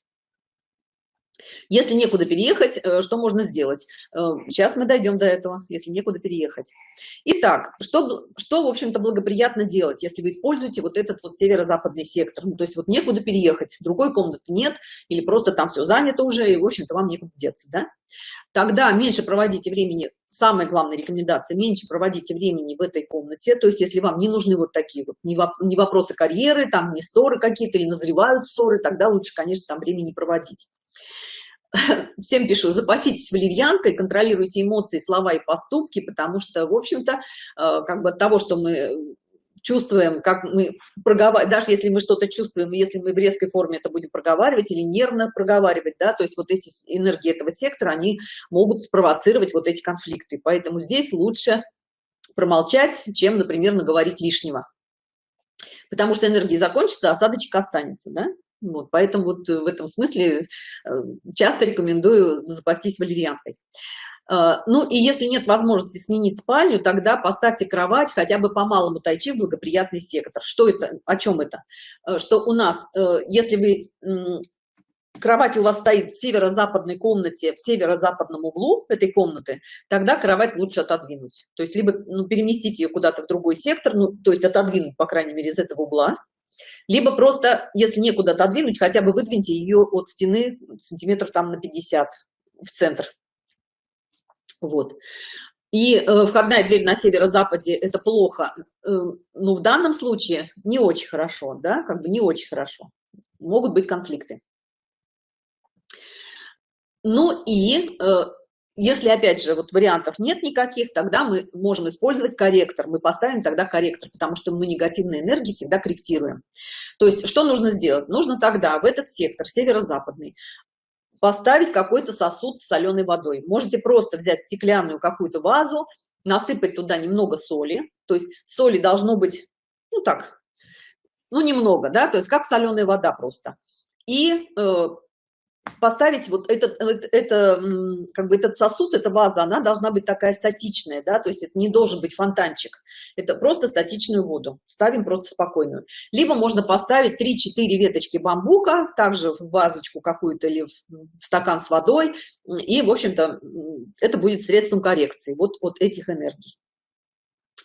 Если некуда переехать, э, что можно сделать? Сейчас э, мы дойдем до этого, если некуда переехать. Итак, что, что в общем-то, благоприятно делать, если вы используете вот этот вот северо-западный сектор? Ну, то есть вот некуда переехать, другой комнаты нет, или просто там все занято уже, и, в общем-то, вам некуда деться, да? Тогда меньше проводите времени, самая главная рекомендация, меньше проводите времени в этой комнате, то есть если вам не нужны вот такие вот, не, воп не вопросы карьеры, там не ссоры какие-то, или назревают ссоры, тогда лучше, конечно, там времени проводить. Всем пишу, запаситесь валерьянкой, контролируйте эмоции, слова и поступки, потому что, в общем-то, э, как бы от того, что мы чувствуем, как мы проговариваем, даже если мы что-то чувствуем, если мы в резкой форме это будем проговаривать или нервно проговаривать, да, то есть вот эти энергии этого сектора, они могут спровоцировать вот эти конфликты. Поэтому здесь лучше промолчать, чем, например, наговорить лишнего. Потому что энергия закончится, а осадочек останется, да? Вот, поэтому вот в этом смысле э, часто рекомендую запастись валерьянкой. Э, ну и если нет возможности сменить спальню, тогда поставьте кровать хотя бы по малому тайчи в благоприятный сектор. Что это? О чем это? Э, что у нас, если вы кровать у вас стоит в северо-западной комнате, в северо-западном углу этой комнаты, тогда кровать лучше отодвинуть. То есть либо ну, переместить ее куда-то в другой сектор, ну, то есть отодвинуть, по крайней мере, из этого угла, либо просто, если некуда отодвинуть, хотя бы выдвиньте ее от стены сантиметров там на 50 в центр. Вот. И э, входная дверь на северо-западе – это плохо. Э, но в данном случае не очень хорошо, да, как бы не очень хорошо. Могут быть конфликты. Ну и э, если опять же вот вариантов нет никаких тогда мы можем использовать корректор мы поставим тогда корректор потому что мы негативные энергии всегда корректируем то есть что нужно сделать нужно тогда в этот сектор северо-западный поставить какой-то сосуд с соленой водой. Можете просто взять стеклянную какую-то вазу насыпать туда немного соли. То есть соли должно быть ну так ну немного да то есть как соленая вода просто. И э, поставить вот этот это, как бы этот сосуд эта ваза она должна быть такая статичная да то есть это не должен быть фонтанчик. Это просто статичную воду. Ставим просто спокойную. Либо можно поставить 3-4 веточки бамбука также в вазочку какую-то или в, в стакан с водой. И в общем-то это будет средством коррекции вот от этих энергий.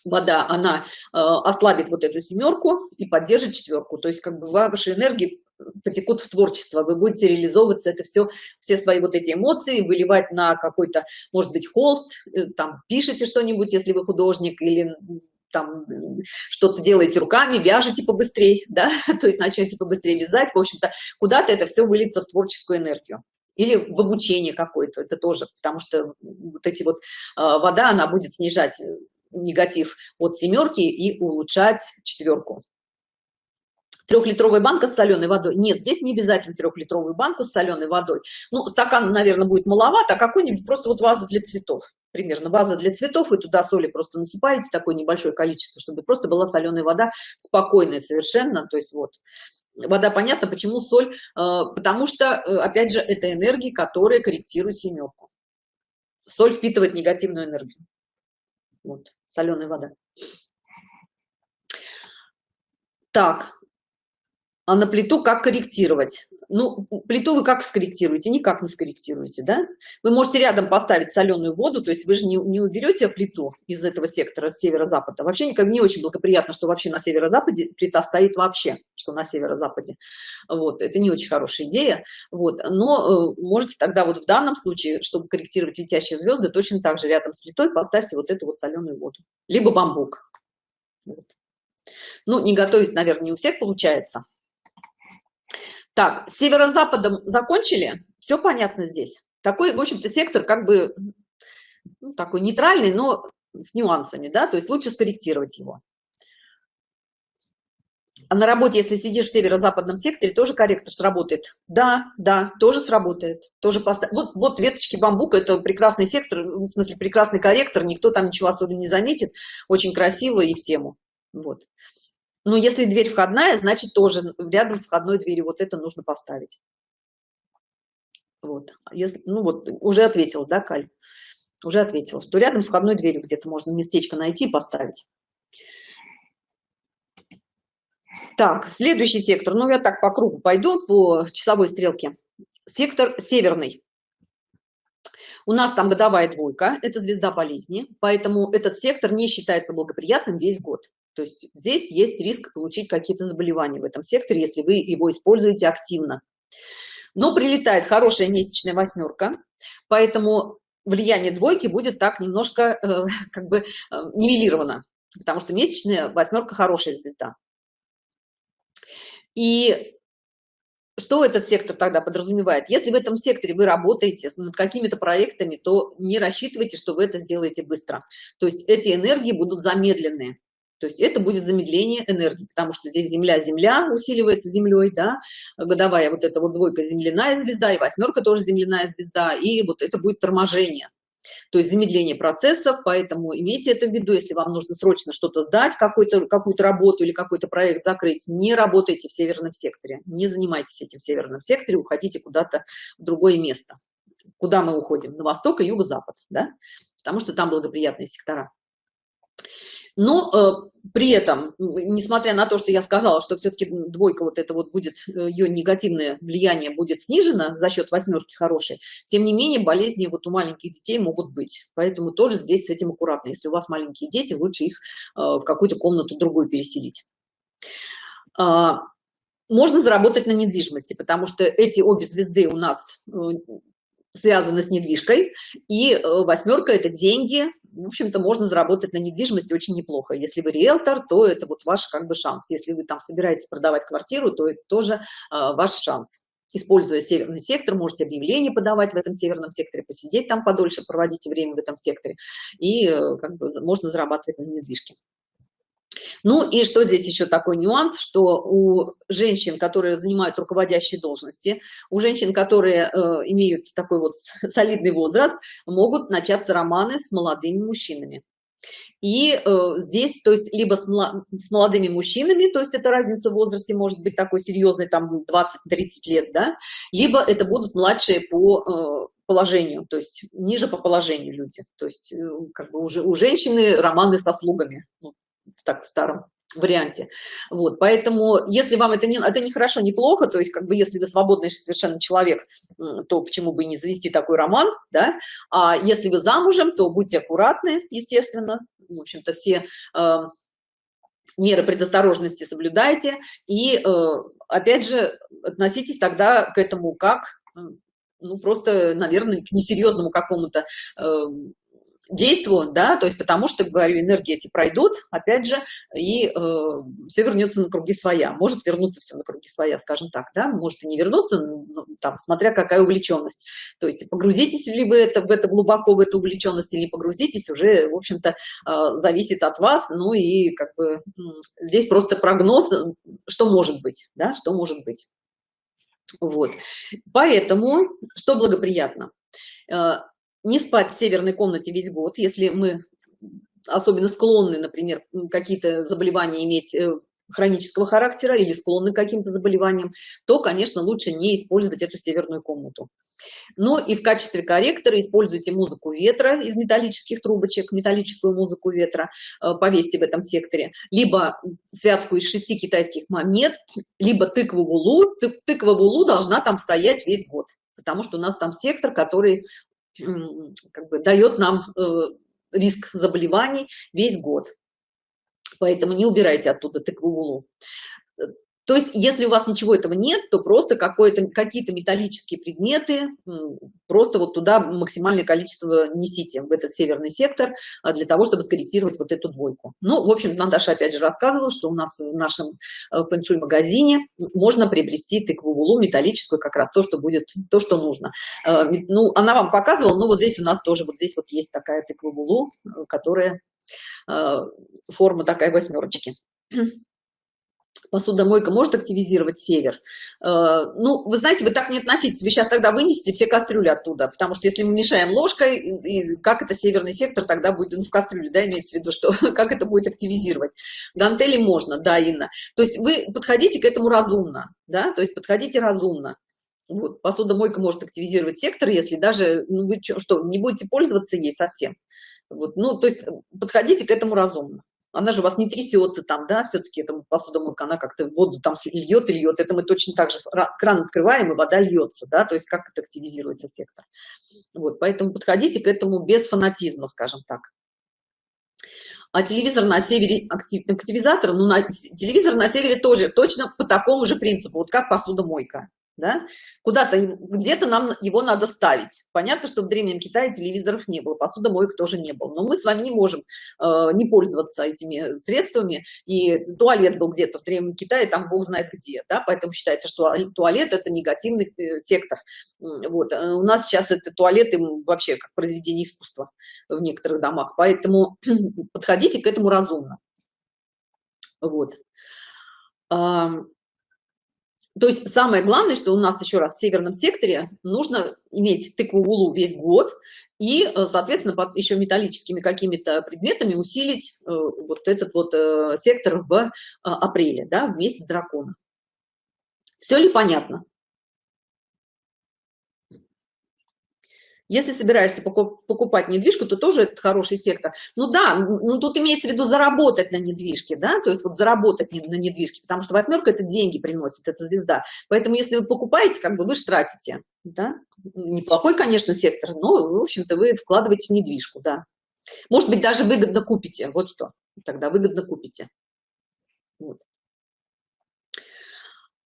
Вода она э, ослабит вот эту семерку и поддержит четверку. То есть как бы ваши энергии потекут в творчество, вы будете реализовываться это все, все свои вот эти эмоции, выливать на какой-то, может быть, холст, э, там, пишите что-нибудь, если вы художник, или там что-то делаете руками, вяжете побыстрее, да, то есть начнете побыстрее вязать, в общем-то, куда-то это все выльется в творческую энергию. Или в обучение какое-то, это тоже, потому что вот эти вот э, вода, она будет снижать э, негатив от семерки и улучшать четверку трехлитровая банка с соленой водой. Нет здесь не обязательно трехлитровую банку с соленой водой. Ну стакан наверное будет маловато а какой-нибудь просто вот ваза для цветов. Примерно ваза для цветов и туда соли просто насыпаете такое небольшое количество чтобы просто была соленая вода спокойная совершенно. То есть вот вода понятно почему соль э, потому что э, опять же это энергии которые корректируют семерку соль впитывает негативную энергию. Вот соленая вода. Так а на плиту как корректировать? Ну плиту вы как скорректируете? Никак не скорректируете да? Вы можете рядом поставить соленую воду то есть вы же не, не уберете плиту из этого сектора северо-запада. Вообще никак не очень благоприятно что вообще на северо-западе плита стоит вообще что на северо-западе. Вот это не очень хорошая идея. Вот но э, можете тогда вот в данном случае чтобы корректировать летящие звезды точно так же рядом с плитой поставьте вот эту вот соленую воду. Либо бамбук. Вот. ну не готовить наверное не у всех получается так северо-западом закончили? Все понятно здесь. Такой в общем-то сектор как бы ну, такой нейтральный но с нюансами да то есть лучше скорректировать его. А на работе если сидишь в северо-западном секторе тоже корректор сработает. Да да тоже сработает тоже поставь вот вот веточки бамбука это прекрасный сектор в смысле прекрасный корректор никто там ничего особо не заметит очень красиво и в тему. Вот но если дверь входная значит тоже рядом с входной дверью вот это нужно поставить. Вот. Если ну вот уже ответил да каль? Уже ответила что рядом с входной дверью где-то можно местечко найти и поставить. Так следующий сектор. Ну я так по кругу пойду по часовой стрелке. Сектор северный. У нас там годовая двойка это звезда болезни поэтому этот сектор не считается благоприятным весь год то есть здесь есть риск получить какие-то заболевания в этом секторе, если вы его используете активно. Но прилетает хорошая месячная восьмерка, поэтому влияние двойки будет так немножко э, как бы э, нивелировано, потому что месячная восьмерка хорошая звезда. И что этот сектор тогда подразумевает? Если в этом секторе вы работаете над какими-то проектами, то не рассчитывайте, что вы это сделаете быстро. То есть эти энергии будут замедленные то есть это будет замедление энергии потому что здесь земля земля усиливается землей да годовая вот эта вот двойка земляная звезда и восьмерка тоже земляная звезда и вот это будет торможение. То есть замедление процессов поэтому имейте это в виду если вам нужно срочно что-то сдать какую-то какую-то работу или какой-то проект закрыть не работайте в северном секторе не занимайтесь этим в северном секторе уходите куда-то в другое место куда мы уходим на восток и юго-запад да потому что там благоприятные сектора но э, при этом несмотря на то что я сказала что все-таки двойка вот это вот будет э, ее негативное влияние будет снижено за счет восьмерки хорошей тем не менее болезни вот у маленьких детей могут быть. Поэтому тоже здесь с этим аккуратно. Если у вас маленькие дети лучше их э, в какую-то комнату другую переселить. А, можно заработать на недвижимости потому что эти обе звезды у нас связаны с недвижкой и восьмерка это деньги. В общем-то можно заработать на недвижимости очень неплохо. Если вы риэлтор то это вот ваш как бы шанс. Если вы там собираетесь продавать квартиру то это тоже э, ваш шанс. Используя северный сектор, можете объявление подавать в этом северном секторе, посидеть там подольше, проводите время в этом секторе, и э, как бы можно зарабатывать на недвижке. Ну и что здесь еще такой нюанс, что у женщин, которые занимают руководящие должности, у женщин, которые э, имеют такой вот солидный возраст, могут начаться романы с молодыми мужчинами. И э, здесь, то есть, либо с, с молодыми мужчинами, то есть это разница в возрасте может быть такой серьезной, там 20-30 лет, да, либо это будут младшие по э, положению, то есть ниже по положению люди. То есть, э, как бы уже у женщины романы со слугами, ну, в так в старом варианте. Вот, поэтому, если вам это не, это не хорошо, не плохо, то есть, как бы, если вы свободный совершенно человек, то почему бы и не завести такой роман, да, а если вы замужем, то будьте аккуратны, естественно, в общем-то, все э, меры предосторожности соблюдайте, и, э, опять же, относитесь тогда к этому как, ну, просто, наверное, к несерьезному какому-то э, действую, да, то есть потому что, говорю, энергии эти пройдут, опять же, и э, все вернется на круги своя, может вернуться все на круги своя, скажем так, да, может и не вернуться, ну, там, смотря какая увлеченность, то есть погрузитесь ли вы это, в это глубоко, в эту увлеченность или погрузитесь, уже, в общем-то, э, зависит от вас, ну и как бы здесь просто прогноз, что может быть, да, что может быть. Вот, поэтому, что благоприятно, э, не спать в северной комнате весь год, если мы особенно склонны, например, какие-то заболевания иметь э, хронического характера или склонны к каким-то заболеваниям, то, конечно, лучше не использовать эту северную комнату. Но и в качестве корректора используйте музыку ветра из металлических трубочек, металлическую музыку ветра э, повесьте в этом секторе, либо связку из шести китайских монет, либо тыкву вулу. Тыква вулу должна там стоять весь год, потому что у нас там сектор, который как бы дает нам э, риск заболеваний весь год. Поэтому не убирайте оттуда тыкву. То есть, если у вас ничего этого нет, то просто какие-то металлические предметы, просто вот туда максимальное количество несите в этот северный сектор а, для того, чтобы скорректировать вот эту двойку. Ну, в общем, Наташа опять же рассказывала, что у нас в нашем э, фэншуй магазине можно приобрести тыкву вулу металлическую, как раз то, что будет, то, что нужно. Э, ну, она вам показывала, но вот здесь у нас тоже, вот здесь вот есть такая тыква вулу, э, которая форма такая восьмерочки посудомойка может активизировать север. Э, ну, вы знаете, вы так не относитесь, вы сейчас тогда вынесете все кастрюли оттуда, потому что если мы мешаем ложкой, и как это северный сектор тогда будет ну, в кастрюле, да, имеется в виду, что как это будет активизировать. Гантели можно, да, Инна. То есть вы подходите к этому разумно, да, то есть подходите разумно. Вот, посудомойка может активизировать сектор, если даже, ну, вы что, не будете пользоваться ей совсем. Вот, ну, то есть подходите к этому разумно она же у вас не трясется там, да, все-таки эта посудомойка, она как-то воду там льет и льет, это мы точно так же кран открываем, и вода льется, да, то есть как это активизируется сектор. Вот, поэтому подходите к этому без фанатизма, скажем так. А телевизор на севере, активизатор, ну, на, телевизор на севере тоже точно по такому же принципу, вот как посудомойка да? Куда-то, где-то нам его надо ставить. Понятно, что в Древнем Китае телевизоров не было, посудомоек тоже не было. Но мы с вами не можем э, не пользоваться этими средствами. И туалет был где-то в Древнем Китае, там бог знает где, да? Поэтому считается, что туалет – это негативный э, сектор. Вот. Э, у нас сейчас это туалеты вообще как произведение искусства в некоторых домах. Поэтому подходите к этому разумно. Вот. То есть самое главное, что у нас еще раз в северном секторе нужно иметь тыкву вулу весь год и, э, соответственно, еще металлическими какими-то предметами усилить э, вот этот вот э, сектор в апреле, да, в месяц дракона. Все ли понятно? Если собираешься покупать недвижку, то тоже это хороший сектор. Ну да, ну тут имеется в виду заработать на недвижке, да, то есть вот заработать на недвижке, потому что восьмерка это деньги приносит, это звезда. Поэтому если вы покупаете, как бы вы же тратите, да. Неплохой, конечно, сектор, но, в общем-то, вы вкладываете в недвижку, да. Может быть, даже выгодно купите, вот что, тогда выгодно купите. Вот.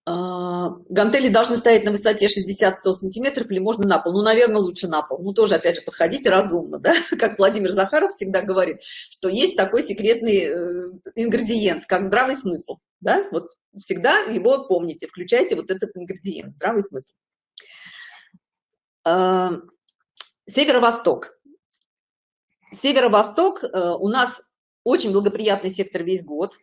А, гантели должны стоять на высоте 60-100 сантиметров или можно на пол? Ну наверное лучше на пол. Ну тоже опять же подходите разумно да? Как владимир захаров всегда говорит что есть такой секретный э, ингредиент как здравый смысл да? Вот всегда его помните включайте вот этот ингредиент здравый смысл. А, северо-восток. Северо-восток э, у нас очень благоприятный сектор весь год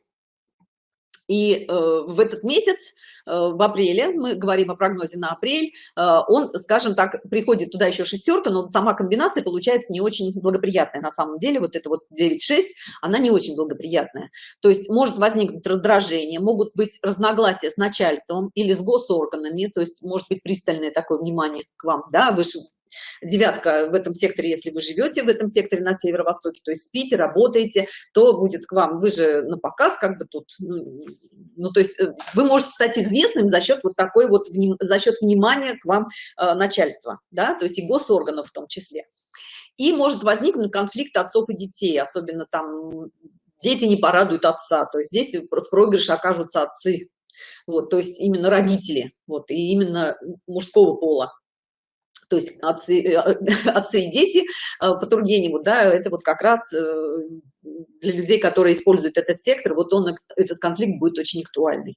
и э, в этот месяц э, в апреле мы говорим о прогнозе на апрель э, он скажем так приходит туда еще шестерка но сама комбинация получается не очень благоприятная. На самом деле вот это вот 9 6 она не очень благоприятная. То есть может возникнуть раздражение могут быть разногласия с начальством или с госорганами то есть может быть пристальное такое внимание к вам да выше девятка в этом секторе если вы живете в этом секторе на северо-востоке то есть спите работаете то будет к вам вы же на показ как бы тут ну, ну то есть э, вы можете стать известным за счет вот такой вот за счет внимания к вам э, начальства да то есть и госорганов в том числе. И может возникнуть конфликт отцов и детей особенно там дети не порадуют отца то есть здесь в проигрыше окажутся отцы вот то есть именно родители вот и именно мужского пола то есть отцы, э, отцы и дети э, по Тургеневу, да, это вот как раз э, для людей, которые используют этот сектор, вот он, этот конфликт будет очень актуальный.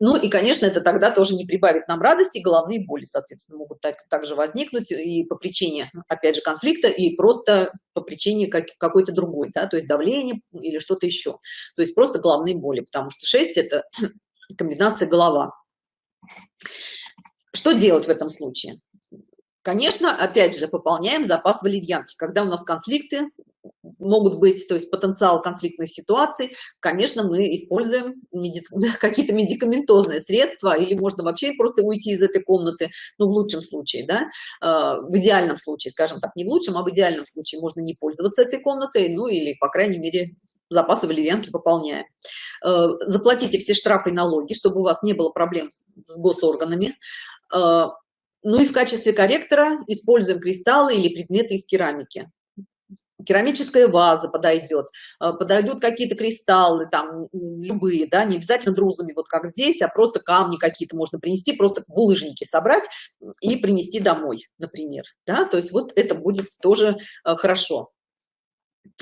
Ну и, конечно, это тогда тоже не прибавит нам радости, головные боли, соответственно, могут так, также возникнуть и по причине, опять же, конфликта, и просто по причине как, какой-то другой, да, то есть давление или что-то еще. То есть просто головные боли, потому что 6 – это комбинация голова. Что делать в этом случае? Конечно, опять же, пополняем запас валерьянки. Когда у нас конфликты могут быть, то есть потенциал конфликтных ситуаций, конечно, мы используем какие-то медикаментозные средства, или можно вообще просто уйти из этой комнаты, ну, в лучшем случае, да, а, в идеальном случае, скажем так, не в лучшем, а в идеальном случае можно не пользоваться этой комнатой, ну, или, по крайней мере, запасы валерьянки пополняем. А, заплатите все штрафы и налоги, чтобы у вас не было проблем с госорганами а, ну и в качестве корректора используем кристаллы или предметы из керамики. Керамическая ваза подойдет, э, подойдут какие-то кристаллы, там любые, да, не обязательно друзами, вот как здесь, а просто камни какие-то можно принести, просто булыжники собрать и принести домой, например, да, то есть вот это будет тоже э, хорошо.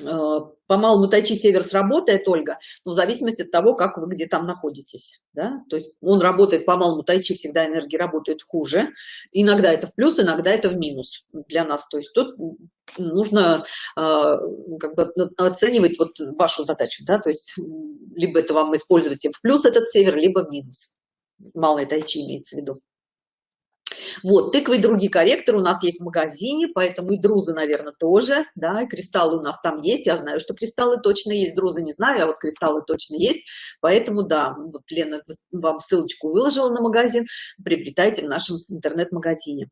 Э, по малому тайчи север сработает ольга но в зависимости от того как вы где там находитесь да? то есть он работает по малому тайчи всегда энергии работают хуже. Иногда это в плюс иногда это в минус для нас. То есть тут нужно э, как бы оценивать вот вашу задачу да. То есть либо это вам используйте в плюс этот север либо в минус. Малый тайчи имеется в виду вот тыквы и другие корректоры у нас есть в магазине поэтому и друзы наверное тоже да и кристаллы у нас там есть. Я знаю что кристаллы точно есть друзы не знаю а вот кристаллы точно есть. Поэтому да вот лена вам ссылочку выложила на магазин приобретайте в нашем интернет-магазине.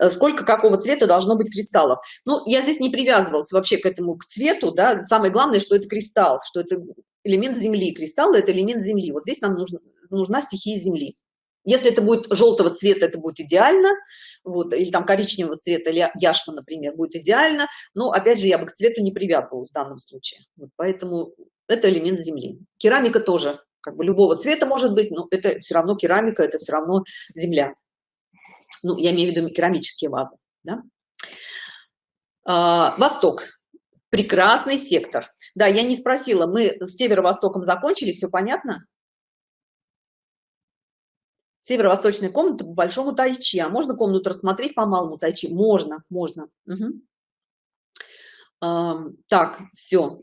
Э, сколько какого цвета должно быть кристаллов? Ну я здесь не привязывалась вообще к этому к цвету да. Самое главное что это кристалл что это элемент земли. Кристаллы это элемент земли. Вот здесь нам нужно нужна стихия земли если это будет желтого цвета, это будет идеально, вот, или там коричневого цвета, или яшма, например, будет идеально, но, опять же, я бы к цвету не привязывалась в данном случае. Вот, поэтому это элемент земли. Керамика тоже, как бы любого цвета может быть, но это все равно керамика, это все равно земля. Ну, я имею в виду керамические вазы. Да? А, Восток. Прекрасный сектор. Да, я не спросила, мы с северо-востоком закончили, все понятно? Северо-восточная комната по большому тайчи. А можно комнату рассмотреть по малому тайчи? Можно можно. Угу. а, так все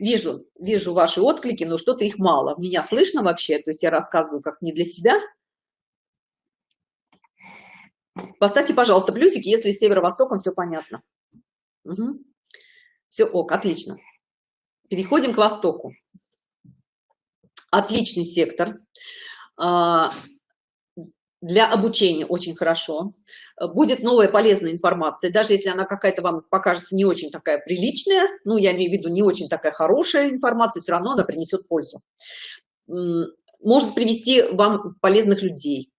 вижу вижу ваши отклики но что-то их мало. Меня слышно вообще? То есть я рассказываю как не для себя. Поставьте пожалуйста плюсики если северо-востоком все понятно. Угу. все ок отлично. Переходим к востоку. Отличный сектор для обучения очень хорошо. Будет новая полезная информация даже если она какая-то вам покажется не очень такая приличная ну я имею в виду не очень такая хорошая информация все равно она принесет пользу. Может привести вам полезных людей.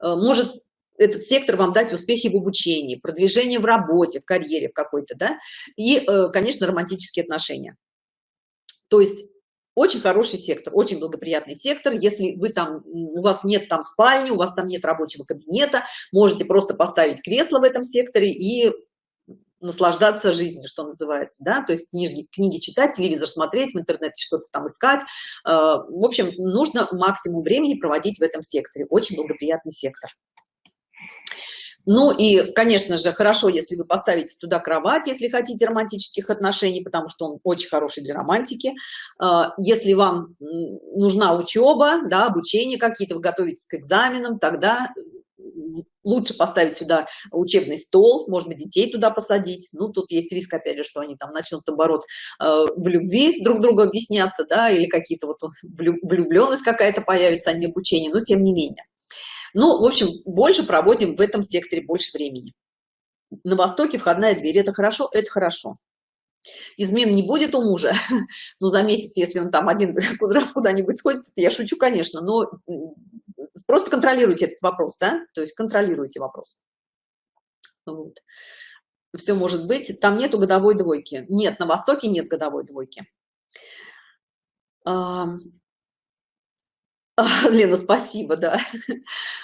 Э, может этот сектор вам дать успехи в обучении продвижение в работе в карьере в какой-то да и э, конечно романтические отношения. То есть очень хороший сектор очень благоприятный сектор если вы там у вас нет там спальни у вас там нет рабочего кабинета можете просто поставить кресло в этом секторе и наслаждаться жизнью, что называется, да, то есть книги, книги читать, телевизор смотреть, в интернете что-то там искать. Э, в общем, нужно максимум времени проводить в этом секторе. Очень благоприятный сектор. Ну и, конечно же, хорошо, если вы поставите туда кровать, если хотите романтических отношений, потому что он очень хороший для романтики. Э, если вам нужна учеба, да, обучение какие-то, вы готовитесь к экзаменам, тогда лучше поставить сюда учебный стол, может быть, детей туда посадить. Ну, тут есть риск, опять же, что они там начнут, наоборот, э, в любви друг другу объясняться, да, или какие-то вот влюбленность какая-то появится, а не обучение, но тем не менее. Ну, в общем, больше проводим в этом секторе больше времени. На востоке входная дверь, это хорошо, это хорошо. Измен не будет у мужа, но за месяц, если он там один раз куда-нибудь сходит, я шучу, конечно, но Просто контролируйте этот вопрос, да? То есть контролируйте вопрос. Вот. Все может быть. Там нету годовой двойки. Нет, на Востоке нет годовой двойки. Лена, спасибо, да.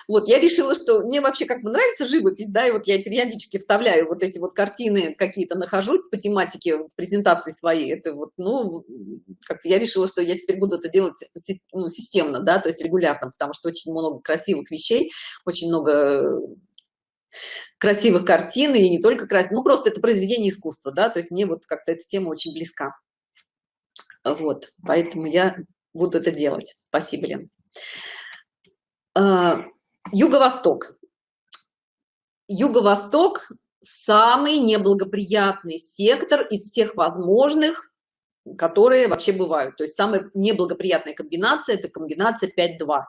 Вот, я решила, что мне вообще как бы нравится живопись, да, и вот я периодически вставляю вот эти вот картины какие-то нахожу по тематике в презентации своей. Это вот, ну, как-то я решила, что я теперь буду это делать ну, системно, да, то есть регулярно, потому что очень много красивых вещей, очень много красивых картин, и не только красивых, ну, просто это произведение искусства, да, то есть мне вот как-то эта тема очень близка. Вот, поэтому я буду это делать. Спасибо, Лен. А, юго-восток. Юго-восток самый неблагоприятный сектор из всех возможных, которые вообще бывают. То есть самая неблагоприятная комбинация – это комбинация 5-2.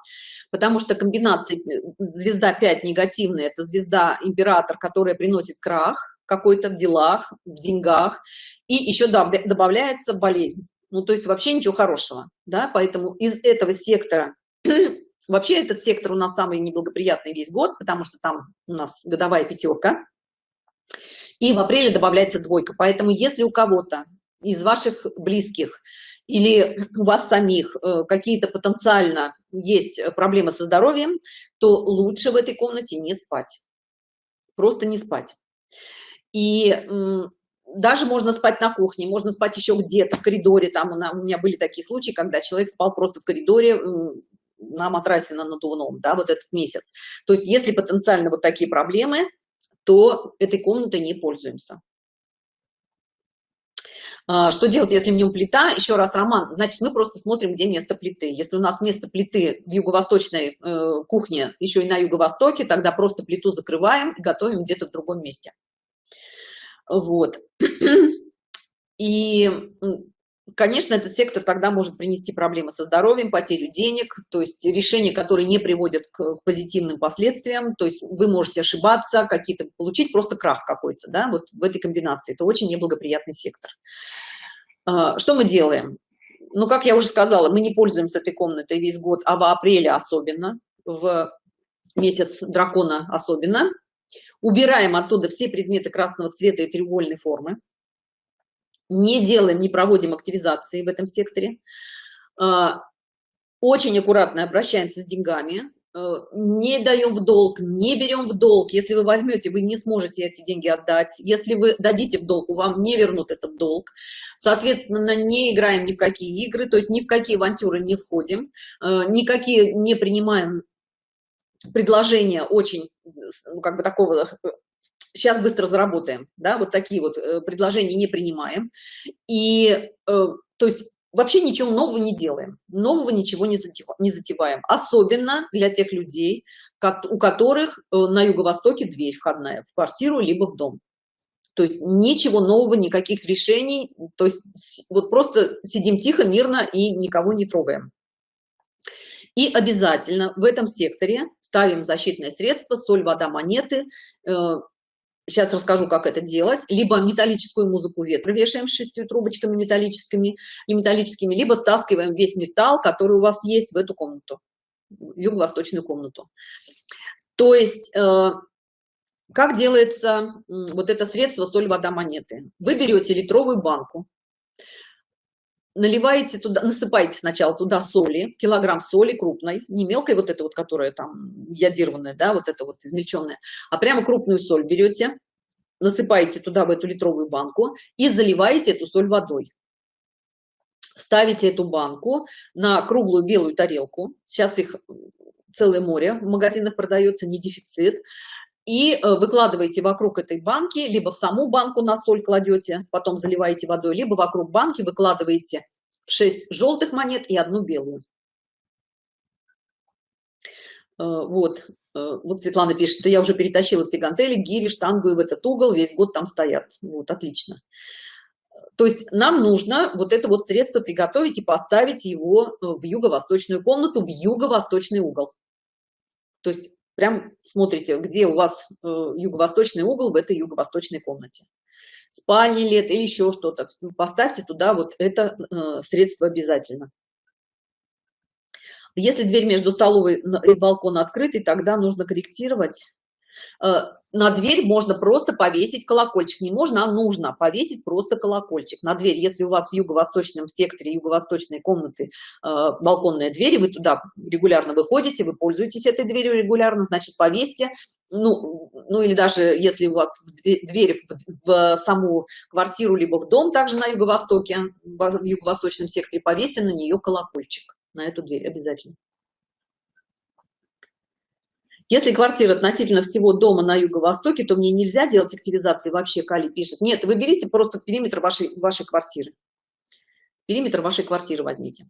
Потому что комбинация звезда 5 негативная – это звезда император, которая приносит крах какой-то в делах, в деньгах. И еще добавляется болезнь. Ну, то есть вообще ничего хорошего. Да? Поэтому из этого сектора Вообще этот сектор у нас самый неблагоприятный весь год, потому что там у нас годовая пятерка. И в апреле добавляется двойка. Поэтому если у кого-то из ваших близких или у вас самих э, какие-то потенциально есть проблемы со здоровьем, то лучше в этой комнате не спать. Просто не спать. И даже можно спать на кухне, можно спать еще где-то в коридоре. Там у меня были такие случаи, когда человек спал просто в коридоре на матрасе на надувном, да, вот этот месяц. То есть если потенциально вот такие проблемы, то этой комнатой не пользуемся. А, что делать, если в нем плита? Еще раз, Роман, значит, мы просто смотрим, где место плиты. Если у нас место плиты в юго-восточной э, кухне, еще и на юго-востоке, тогда просто плиту закрываем и готовим где-то в другом месте. Вот. И конечно, этот сектор тогда может принести проблемы со здоровьем, потерю денег, то есть решения, которые не приводят к позитивным последствиям, то есть вы можете ошибаться, какие-то получить просто крах какой-то, да, вот в этой комбинации. Это очень неблагоприятный сектор. А, что мы делаем? Ну, как я уже сказала, мы не пользуемся этой комнатой весь год, а в апреле особенно, в месяц дракона особенно. Убираем оттуда все предметы красного цвета и треугольной формы не делаем, не проводим активизации в этом секторе. А, очень аккуратно обращаемся с деньгами, э, не даем в долг, не берем в долг. Если вы возьмете, вы не сможете эти деньги отдать. Если вы дадите в долг, вам не вернут этот долг. Соответственно, не играем ни в какие игры, то есть ни в какие авантюры не входим, э, никакие не принимаем предложения очень, ну, как бы такого сейчас быстро заработаем, да, вот такие вот э, предложения не принимаем. И, э, то есть, вообще ничего нового не делаем, нового ничего не, затеваем. Особенно для тех людей, у которых э, на юго-востоке дверь входная в квартиру либо в дом. То есть ничего нового, никаких решений, то есть вот просто сидим тихо, мирно и никого не трогаем. И обязательно в этом секторе ставим защитное средство, соль, вода, монеты, Сейчас расскажу, как это делать. Либо металлическую музыку ветра вешаем с шестью трубочками металлическими, не металлическими, либо стаскиваем весь металл, который у вас есть в эту комнату, юго-восточную комнату. То есть, э, как делается вот это средство соль, вода, монеты? Вы берете литровую банку, наливаете туда, насыпаете сначала туда соли, килограмм соли крупной, не мелкой вот эта вот, которая там ядированная, да, вот это вот измельченная, а прямо крупную соль берете, насыпаете туда в эту литровую банку и заливаете эту соль водой. Ставите эту банку на круглую белую тарелку. Сейчас их целое море в магазинах продается не дефицит и э, выкладываете вокруг этой банки либо в саму банку на соль кладете потом заливаете водой либо вокруг банки выкладываете 6 желтых монет и одну белую э, вот э, вот Светлана пишет, что я уже перетащила все гантели, гири, штангу и в этот угол, весь год там стоят. Вот, отлично. То есть нам нужно вот это вот средство приготовить и поставить его в юго-восточную комнату, в юго-восточный угол. То есть прям смотрите, где у вас э, юго-восточный угол в этой юго-восточной комнате. Спальни это или еще что-то. Поставьте туда вот это э, средство обязательно. Если дверь между столовой и балконом открытой, тогда нужно корректировать на дверь можно просто повесить колокольчик. Не можно а нужно повесить просто колокольчик на дверь. Если у вас в юго-восточном секторе юго-восточной комнаты э, балконная дверь вы туда регулярно выходите вы пользуетесь этой дверью регулярно значит повесьте. Ну ну или даже если у вас дверь в, в саму квартиру либо в дом также на юго-востоке в юго-восточном секторе повесьте на нее колокольчик на эту дверь обязательно если квартира относительно всего дома на юго-востоке, то мне нельзя делать активизации вообще, Кали пишет. Нет, вы берите просто периметр вашей, вашей квартиры. Периметр вашей квартиры возьмите.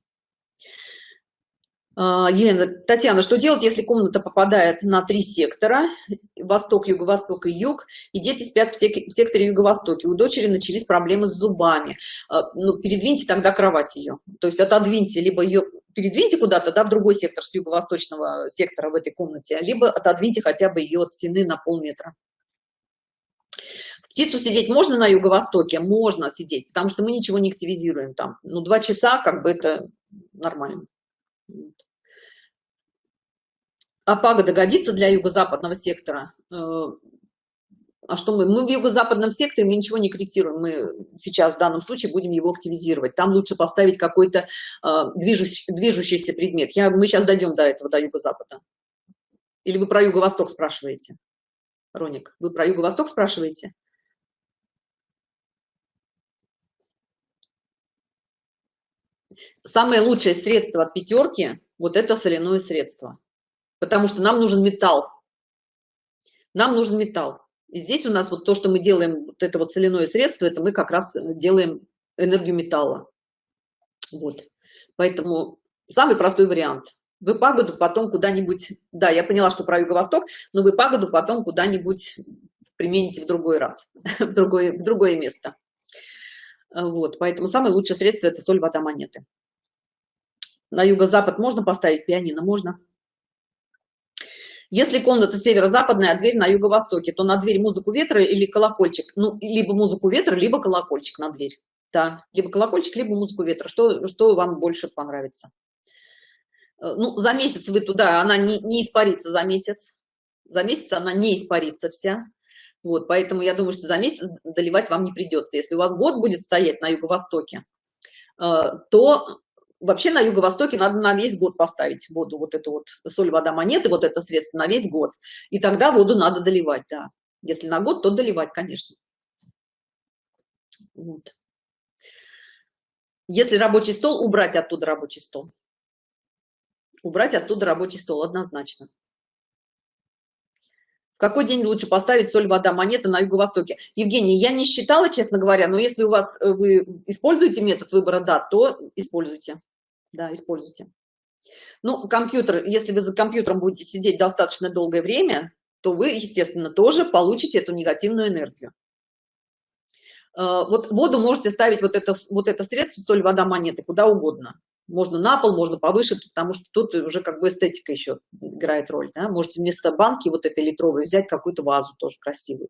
А, Елена, Татьяна, что делать, если комната попадает на три сектора, восток, юго-восток и юг, и дети спят в, секторе юго-востоке? У дочери начались проблемы с зубами. А, ну, передвиньте тогда кровать ее. То есть отодвиньте либо ее передвиньте куда-то, да, в другой сектор с юго-восточного сектора в этой комнате, либо отодвиньте хотя бы ее от стены на полметра. Птицу сидеть можно на юго-востоке? Можно сидеть, потому что мы ничего не активизируем там. Ну, два часа, как бы это нормально. А пагода годится для юго-западного сектора? А что мы? Мы в юго-западном секторе, мы ничего не корректируем. Мы сейчас в данном случае будем его активизировать. Там лучше поставить какой-то э, движущий, движущийся предмет. Я, мы сейчас дойдем до этого, до юго-запада. Или вы про юго-восток спрашиваете? Роник, вы про юго-восток спрашиваете? Самое лучшее средство от пятерки – вот это соляное средство. Потому что нам нужен металл. Нам нужен металл. И здесь у нас вот то, что мы делаем, вот это вот соляное средство, это мы как раз делаем энергию металла. Вот. Поэтому самый простой вариант. Вы пагоду потом куда-нибудь, да, я поняла, что про юго-восток, но вы пагоду потом куда-нибудь примените в другой раз, в другое, в другое место. Вот, поэтому самое лучшее средство – это соль, вода, монеты. На юго-запад можно поставить пианино? Можно. Если комната северо-западная, а дверь на юго-востоке, то на дверь музыку ветра или колокольчик? Ну, либо музыку ветра, либо колокольчик на дверь. Да, либо колокольчик, либо музыку ветра. Что, что вам больше понравится? Э, ну, за месяц вы туда, она не, не испарится за месяц. За месяц она не испарится вся. Вот, поэтому я думаю, что за месяц доливать вам не придется. Если у вас год будет стоять на юго-востоке, э, то вообще на юго-востоке надо на весь год поставить воду, вот эту вот соль, вода, монеты, вот это средство на весь год. И тогда воду надо доливать, да. Если на год, то доливать, конечно. Вот. Если рабочий стол, убрать оттуда рабочий стол. Убрать оттуда рабочий стол, однозначно. В какой день лучше поставить соль, вода, монеты на юго-востоке? Евгений, я не считала, честно говоря, но если у вас э, вы используете метод выбора дат, то используйте. Да, используйте. Ну, компьютер, если вы за компьютером будете сидеть достаточно долгое время, то вы, естественно, тоже получите эту негативную энергию. Э, вот воду можете ставить вот это, вот это средство, соль, вода, монеты, куда угодно можно на пол можно повыше потому что тут уже как бы эстетика еще играет роль да? можете вместо банки вот этой литровой взять какую-то вазу тоже красивую.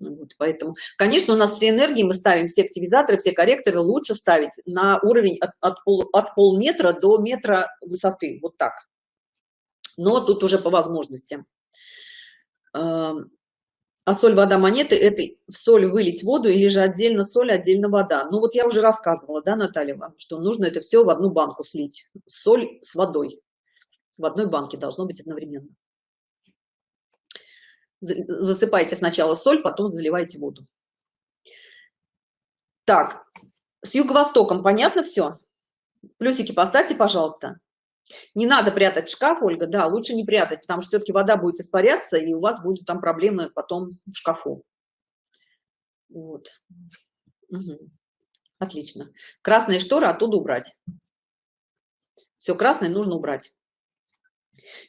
Вот, поэтому конечно у нас все энергии мы ставим все активизаторы все корректоры лучше ставить на уровень от, от, пол, от полметра до метра высоты вот так. Но тут уже по возможностям а соль вода монеты это в соль вылить воду или же отдельно соль отдельно вода. Ну вот я уже рассказывала да наталья вам что нужно это все в одну банку слить. Соль с водой. В одной банке должно быть одновременно. Засыпайте сначала соль потом заливайте воду. Так с юго-востоком понятно все плюсики поставьте пожалуйста не надо прятать шкаф ольга да лучше не прятать потому что все-таки вода будет испаряться и у вас будут там проблемы потом в шкафу. Вот. Угу. отлично. Красные шторы оттуда убрать. Все красное нужно убрать.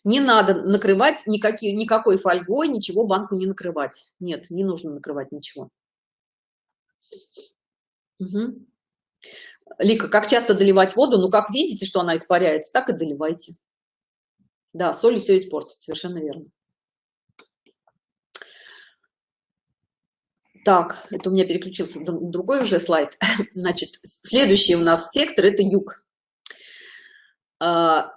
Не надо накрывать никакие никакой фольгой ничего банку не накрывать. Нет не нужно накрывать ничего. Угу. Лика как часто доливать воду? Ну как видите что она испаряется так и доливайте. Да соль все испортит совершенно верно. Так это у меня переключился другой уже слайд. Значит следующий у нас сектор это юг. А,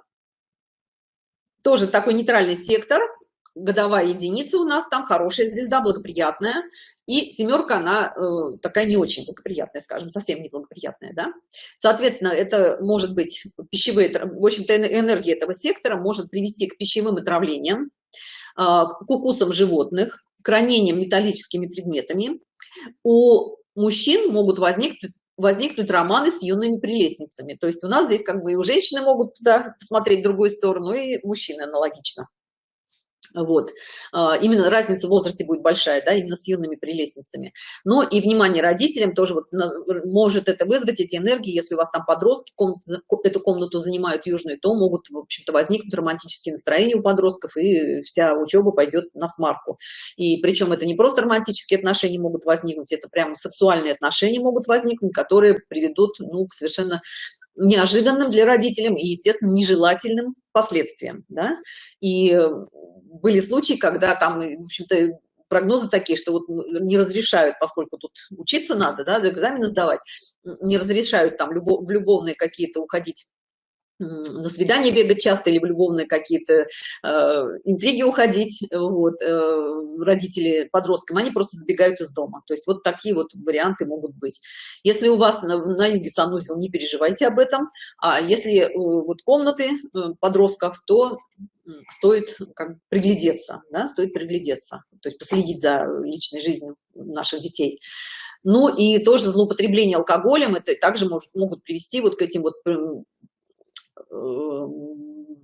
тоже такой нейтральный сектор годовая единица у нас там хорошая звезда благоприятная. И семерка она э, такая не очень благоприятная скажем совсем не благоприятная да. Соответственно это может быть пищевые в общем-то энергия этого сектора может привести к пищевым отравлениям э, к укусам животных к ранениям металлическими предметами. У мужчин могут возникнуть возникнут романы с юными прелестницами. То есть у нас здесь как бы и у женщины могут туда посмотреть в другую сторону и мужчины аналогично вот. А, именно разница в возрасте будет большая да именно с юными прелестницами. Но и внимание родителям тоже вот может это вызвать эти энергии. Если у вас там подростки комнату, эту комнату занимают южную то могут в общем-то возникнуть романтические настроения у подростков и вся учеба пойдет на смарку. И причем это не просто романтические отношения могут возникнуть это прямо сексуальные отношения могут возникнуть которые приведут ну к совершенно неожиданным для родителям и естественно нежелательным последствиям да? и были случаи когда там в общем-то прогнозы такие что вот не разрешают поскольку тут учиться надо да, экзамены сдавать не разрешают там любов, в любовные какие-то уходить на свидание бегать часто или в любовные какие-то э, интриги уходить вот э, родители подросткам они просто сбегают из дома. То есть вот такие вот варианты могут быть. Если у вас на, на юге санузел не переживайте об этом. А если э, вот комнаты э, подростков то стоит как приглядеться да, стоит приглядеться. То есть последить за личной жизнью наших детей. Ну и тоже злоупотребление алкоголем это также может могут привести вот к этим вот Э,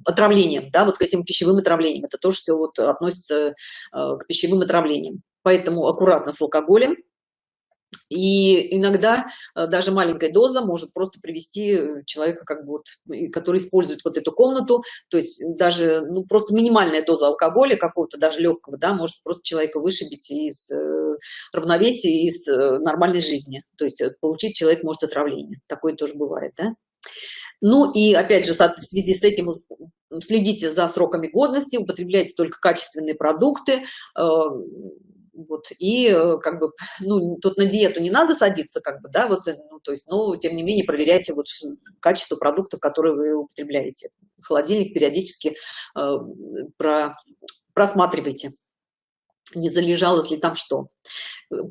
отравлением, да, вот к этим пищевым отравлениям. Это тоже все вот относится э, к пищевым отравлениям. Поэтому аккуратно с алкоголем. И иногда э, даже маленькая доза может просто привести человека, как бы вот, который использует вот эту комнату, то есть даже ну, просто минимальная доза алкоголя какого-то, даже легкого, да, может просто человека вышибить из равновесия, из нормальной жизни. То есть получить человек может отравление. Такое тоже бывает, да. Ну и опять же, в связи с этим следите за сроками годности, употребляйте только качественные продукты, э, вот, и э, как бы, ну, тут на диету не надо садиться, как бы, да, вот, э, ну, то есть, но, тем не менее, проверяйте вот качество продуктов, которые вы употребляете. Холодильник периодически э, про, просматривайте, не залежалось ли там что.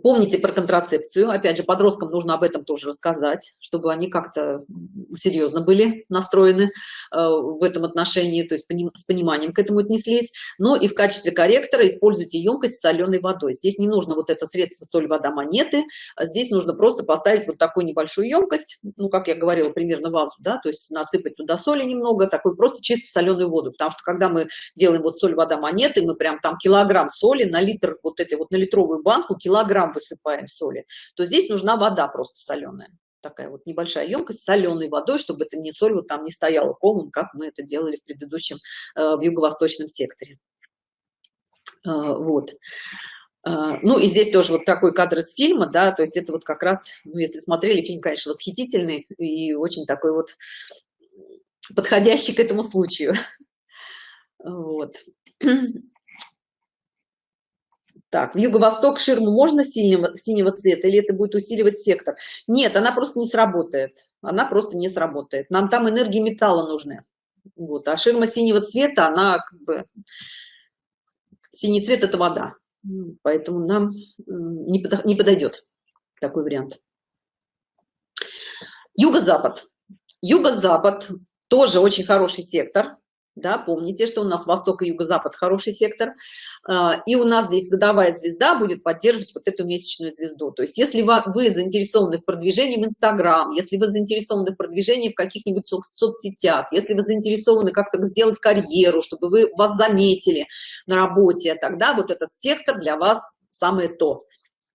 Помните про контрацепцию. Опять же подросткам нужно об этом тоже рассказать чтобы они как-то серьезно были настроены э, в этом отношении то есть с пониманием к этому отнеслись. Но и в качестве корректора используйте емкость с соленой водой. Здесь не нужно вот это средство соль вода монеты. А здесь нужно просто поставить вот такую небольшую емкость ну как я говорила примерно вазу да то есть насыпать туда соли немного такой просто чисто соленую воду. Потому что когда мы делаем вот соль вода монеты мы прям там килограмм соли на литр вот этой вот на литровую банку килограмм высыпаем соли то здесь нужна вода просто соленая. Такая вот небольшая емкость соленой водой чтобы это не соль вот там не стояла комом как мы это делали в предыдущем э, в юго-восточном секторе. Э, вот. Э, ну и здесь тоже вот такой кадр из фильма да то есть это вот как раз ну, если смотрели фильм конечно восхитительный и очень такой вот подходящий к этому случаю. Вот так в юго-восток ширму можно синего синего цвета или это будет усиливать сектор? Нет она просто не сработает. Она просто не сработает. Нам там энергии металла нужны. Вот а ширма синего цвета она как бы синий цвет это вода. Поэтому нам не, не подойдет такой вариант. Юго-запад. Юго-запад тоже очень хороший сектор да, помните, что у нас восток и юго-запад хороший сектор, а, и у нас здесь годовая звезда будет поддерживать вот эту месячную звезду. То есть если вы заинтересованы в продвижении в Инстаграм, если вы заинтересованы в продвижении в каких-нибудь соцсетях, если вы заинтересованы как-то сделать карьеру, чтобы вы вас заметили на работе, тогда вот этот сектор для вас самое то.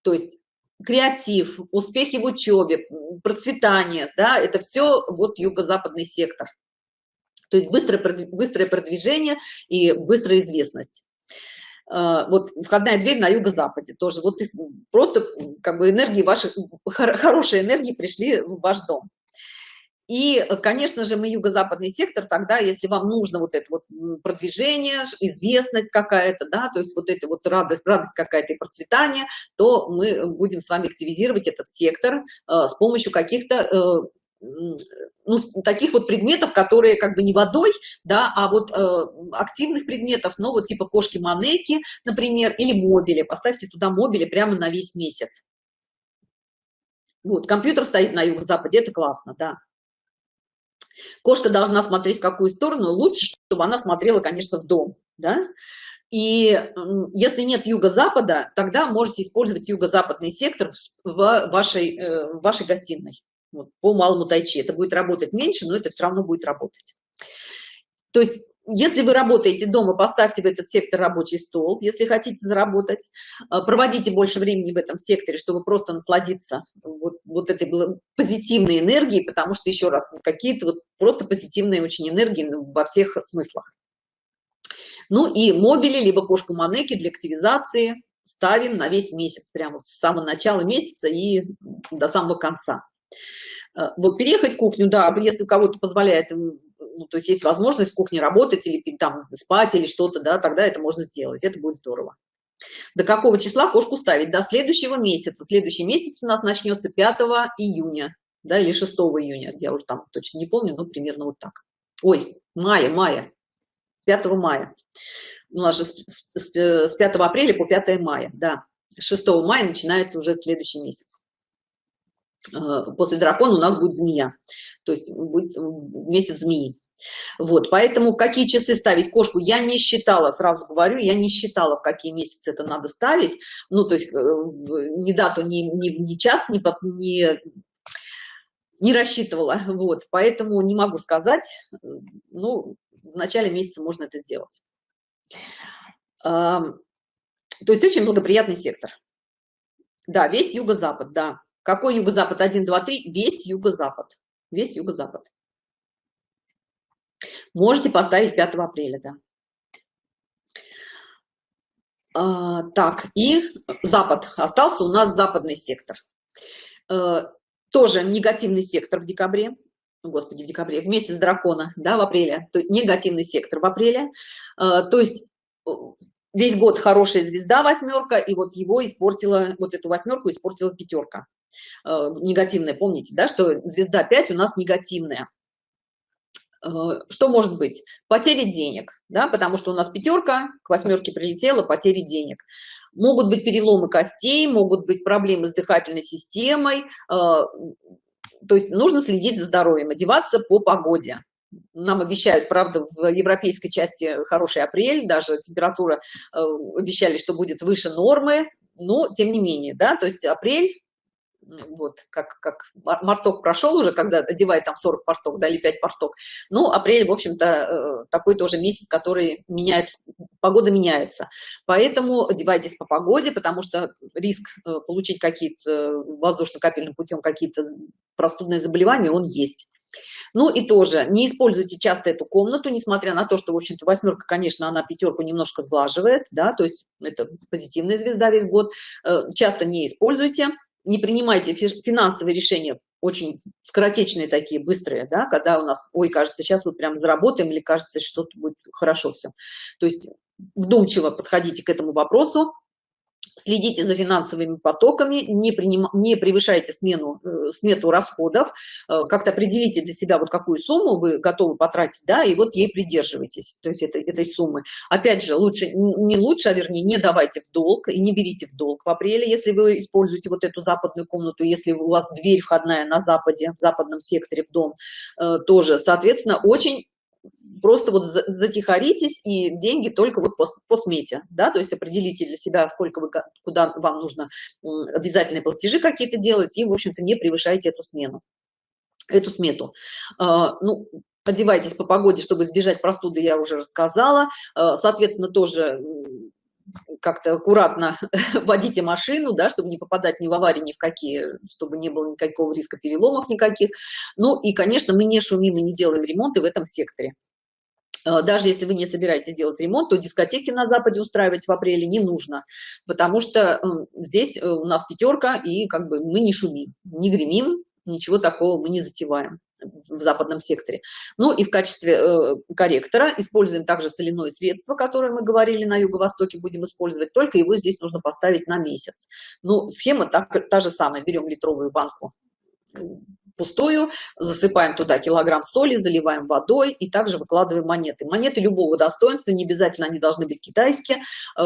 То есть креатив, успехи в учебе, процветание, да, это все вот юго-западный сектор. То есть быстрое, быстрое продвижение и быстрая известность. А, вот входная дверь на юго-западе тоже. Вот просто как бы энергии ваши, хорошие энергии пришли в ваш дом. И, конечно же, мы юго-западный сектор, тогда, если вам нужно вот это вот продвижение, известность какая-то, да, то есть вот это вот радость, радость какая-то и процветание, то мы будем с вами активизировать этот сектор э, с помощью каких-то э, ну, таких вот предметов, которые как бы не водой, да, а вот э, активных предметов, ну, вот типа кошки-манеки, например, или мобили. Поставьте туда мобили прямо на весь месяц. Вот, компьютер стоит на юго-западе, это классно, да. Кошка должна смотреть в какую сторону, лучше, чтобы она смотрела, конечно, в дом, да. И если нет юго-запада, тогда можете использовать юго-западный сектор в вашей, э, в вашей гостиной вот, по малому тайчи. Это будет работать меньше, но это все равно будет работать. То есть, если вы работаете дома, поставьте в этот сектор рабочий стол, если хотите заработать, а, проводите больше времени в этом секторе, чтобы просто насладиться вот, вот этой позитивной энергией, потому что, еще раз, какие-то вот просто позитивные очень энергии во всех смыслах. Ну и мобили, либо кошку манеки для активизации ставим на весь месяц, прямо с самого начала месяца и до самого конца. Э, вот переехать в кухню, да, если у кого-то позволяет, ну, то есть есть возможность в кухне работать или там спать или что-то, да, тогда это можно сделать, это будет здорово. До какого числа кошку ставить? До следующего месяца. Следующий месяц у нас начнется 5 июня, да, или 6 июня, я уже там точно не помню, но примерно вот так. Ой, мая, мая, 5 мая. У нас же с 5 апреля по 5 мая, да. 6 мая начинается уже следующий месяц. Э, после дракона у нас будет змея, то есть будет месяц змеи. Вот, поэтому в какие часы ставить кошку я не считала, сразу говорю, я не считала, в какие месяцы это надо ставить. Ну, то есть э, ни дату, ни, ни, ни час, ни, ни, не рассчитывала. Вот, поэтому не могу сказать. Ну, в начале месяца можно это сделать. То есть очень благоприятный сектор. Да, весь юго-запад, да. Какой юго-запад? 1, 2, 3. Весь юго-запад. Весь юго-запад. Можете поставить 5 апреля, да. А, так, и запад. Остался у нас западный сектор. А, тоже негативный сектор в декабре. Господи, в декабре, в месяц дракона, да, в апреле. То, негативный сектор в апреле. А, то есть весь год хорошая звезда восьмерка, и вот его испортила, вот эту восьмерку испортила пятерка. Э, негативная, помните, да, что звезда 5 у нас негативная. Э, что может быть? Потери денег, да, потому что у нас пятерка к восьмерке прилетела, потери денег. Могут быть переломы костей, могут быть проблемы с дыхательной системой, э, то есть нужно следить за здоровьем, одеваться по погоде. Нам обещают, правда, в европейской части хороший апрель, даже температура обещали, что будет выше нормы, но тем не менее, да, то есть апрель вот, как, как марток прошел уже, когда одевает там 40 портов, да, или 5 портов. Ну, апрель, в общем-то, э, такой тоже месяц, который меняется, погода меняется. Поэтому одевайтесь по погоде, потому что риск э, получить какие-то воздушно-капельным путем какие-то простудные заболевания, он есть. Ну и тоже не используйте часто эту комнату, несмотря на то, что, в общем-то, восьмерка, конечно, она пятерку немножко сглаживает, да, то есть это позитивная звезда весь год. Э, часто не используйте не принимайте финансовые решения, очень скоротечные такие, быстрые, да, когда у нас, ой, кажется, сейчас вот прям заработаем, или кажется, что-то будет хорошо все. То есть вдумчиво подходите к этому вопросу, следите за финансовыми потоками, не, приним, не превышайте смену, э, смету расходов, э, как-то определите для себя, вот какую сумму вы готовы потратить, да, и вот ей придерживайтесь, то есть этой, этой суммы. Опять же, лучше, не лучше, а вернее, не давайте в долг и не берите в долг в апреле, если вы используете вот эту западную комнату, если у вас дверь входная на западе, в западном секторе в дом, э, тоже, соответственно, очень просто вот затихаритесь и деньги только вот по, по смете, да, то есть определите для себя, сколько вы, куда вам нужно обязательные платежи какие-то делать, и, в общем-то, не превышайте эту смену, эту смету. А, ну, одевайтесь по погоде, чтобы избежать простуды, я уже рассказала. А, соответственно, тоже как-то аккуратно водите машину, да, чтобы не попадать ни в аварии, ни в какие, чтобы не было никакого риска переломов никаких. Ну и, конечно, мы не шумим и не делаем ремонты в этом секторе. А, даже если вы не собираетесь делать ремонт, то дискотеки на Западе устраивать в апреле не нужно, потому что здесь э, у нас пятерка, и как бы мы не шумим, не гремим, ничего такого мы не затеваем в западном секторе. Ну и в качестве э, корректора используем также соляное средство, которое мы говорили на юго-востоке, будем использовать, только его здесь нужно поставить на месяц. Ну, схема так, та же самая. Берем литровую банку пустую, засыпаем туда килограмм соли, заливаем водой и также выкладываем монеты. Монеты любого достоинства, не обязательно они должны быть китайские, э,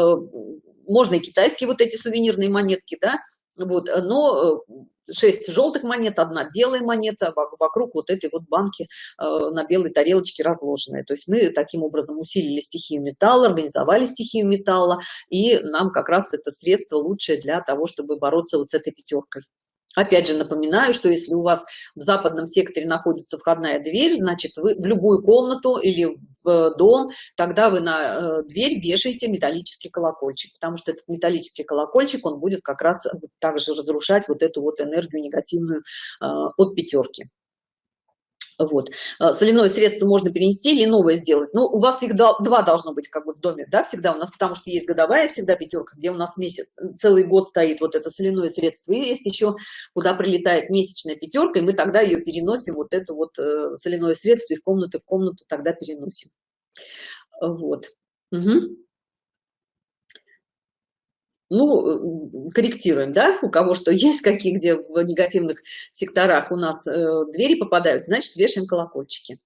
можно и китайские вот эти сувенирные монетки, да, вот, но э, 6 желтых монет, одна белая монета вокруг вот этой вот банки э, на белой тарелочке разложенные. То есть мы таким образом усилили стихию металла, организовали стихию металла, и нам как раз это средство лучшее для того, чтобы бороться вот с этой пятеркой. Опять же напоминаю, что если у вас в западном секторе находится входная дверь, значит, вы в любую комнату или в дом, тогда вы на э, дверь вешаете металлический колокольчик, потому что этот металлический колокольчик, он будет как раз также разрушать вот эту вот энергию негативную э, от пятерки. Вот. А, соляное средство можно перенести или новое сделать. Но у вас их два должно быть как бы в доме, да, всегда у нас, потому что есть годовая всегда пятерка, где у нас месяц, целый год стоит вот это соляное средство. И есть еще, куда прилетает месячная пятерка, и мы тогда ее переносим, вот это вот э, соляное средство из комнаты в комнату тогда переносим. Вот. Угу ну, корректируем, да, у кого что есть, какие, где в негативных секторах у нас э, двери попадают, значит, вешаем колокольчики.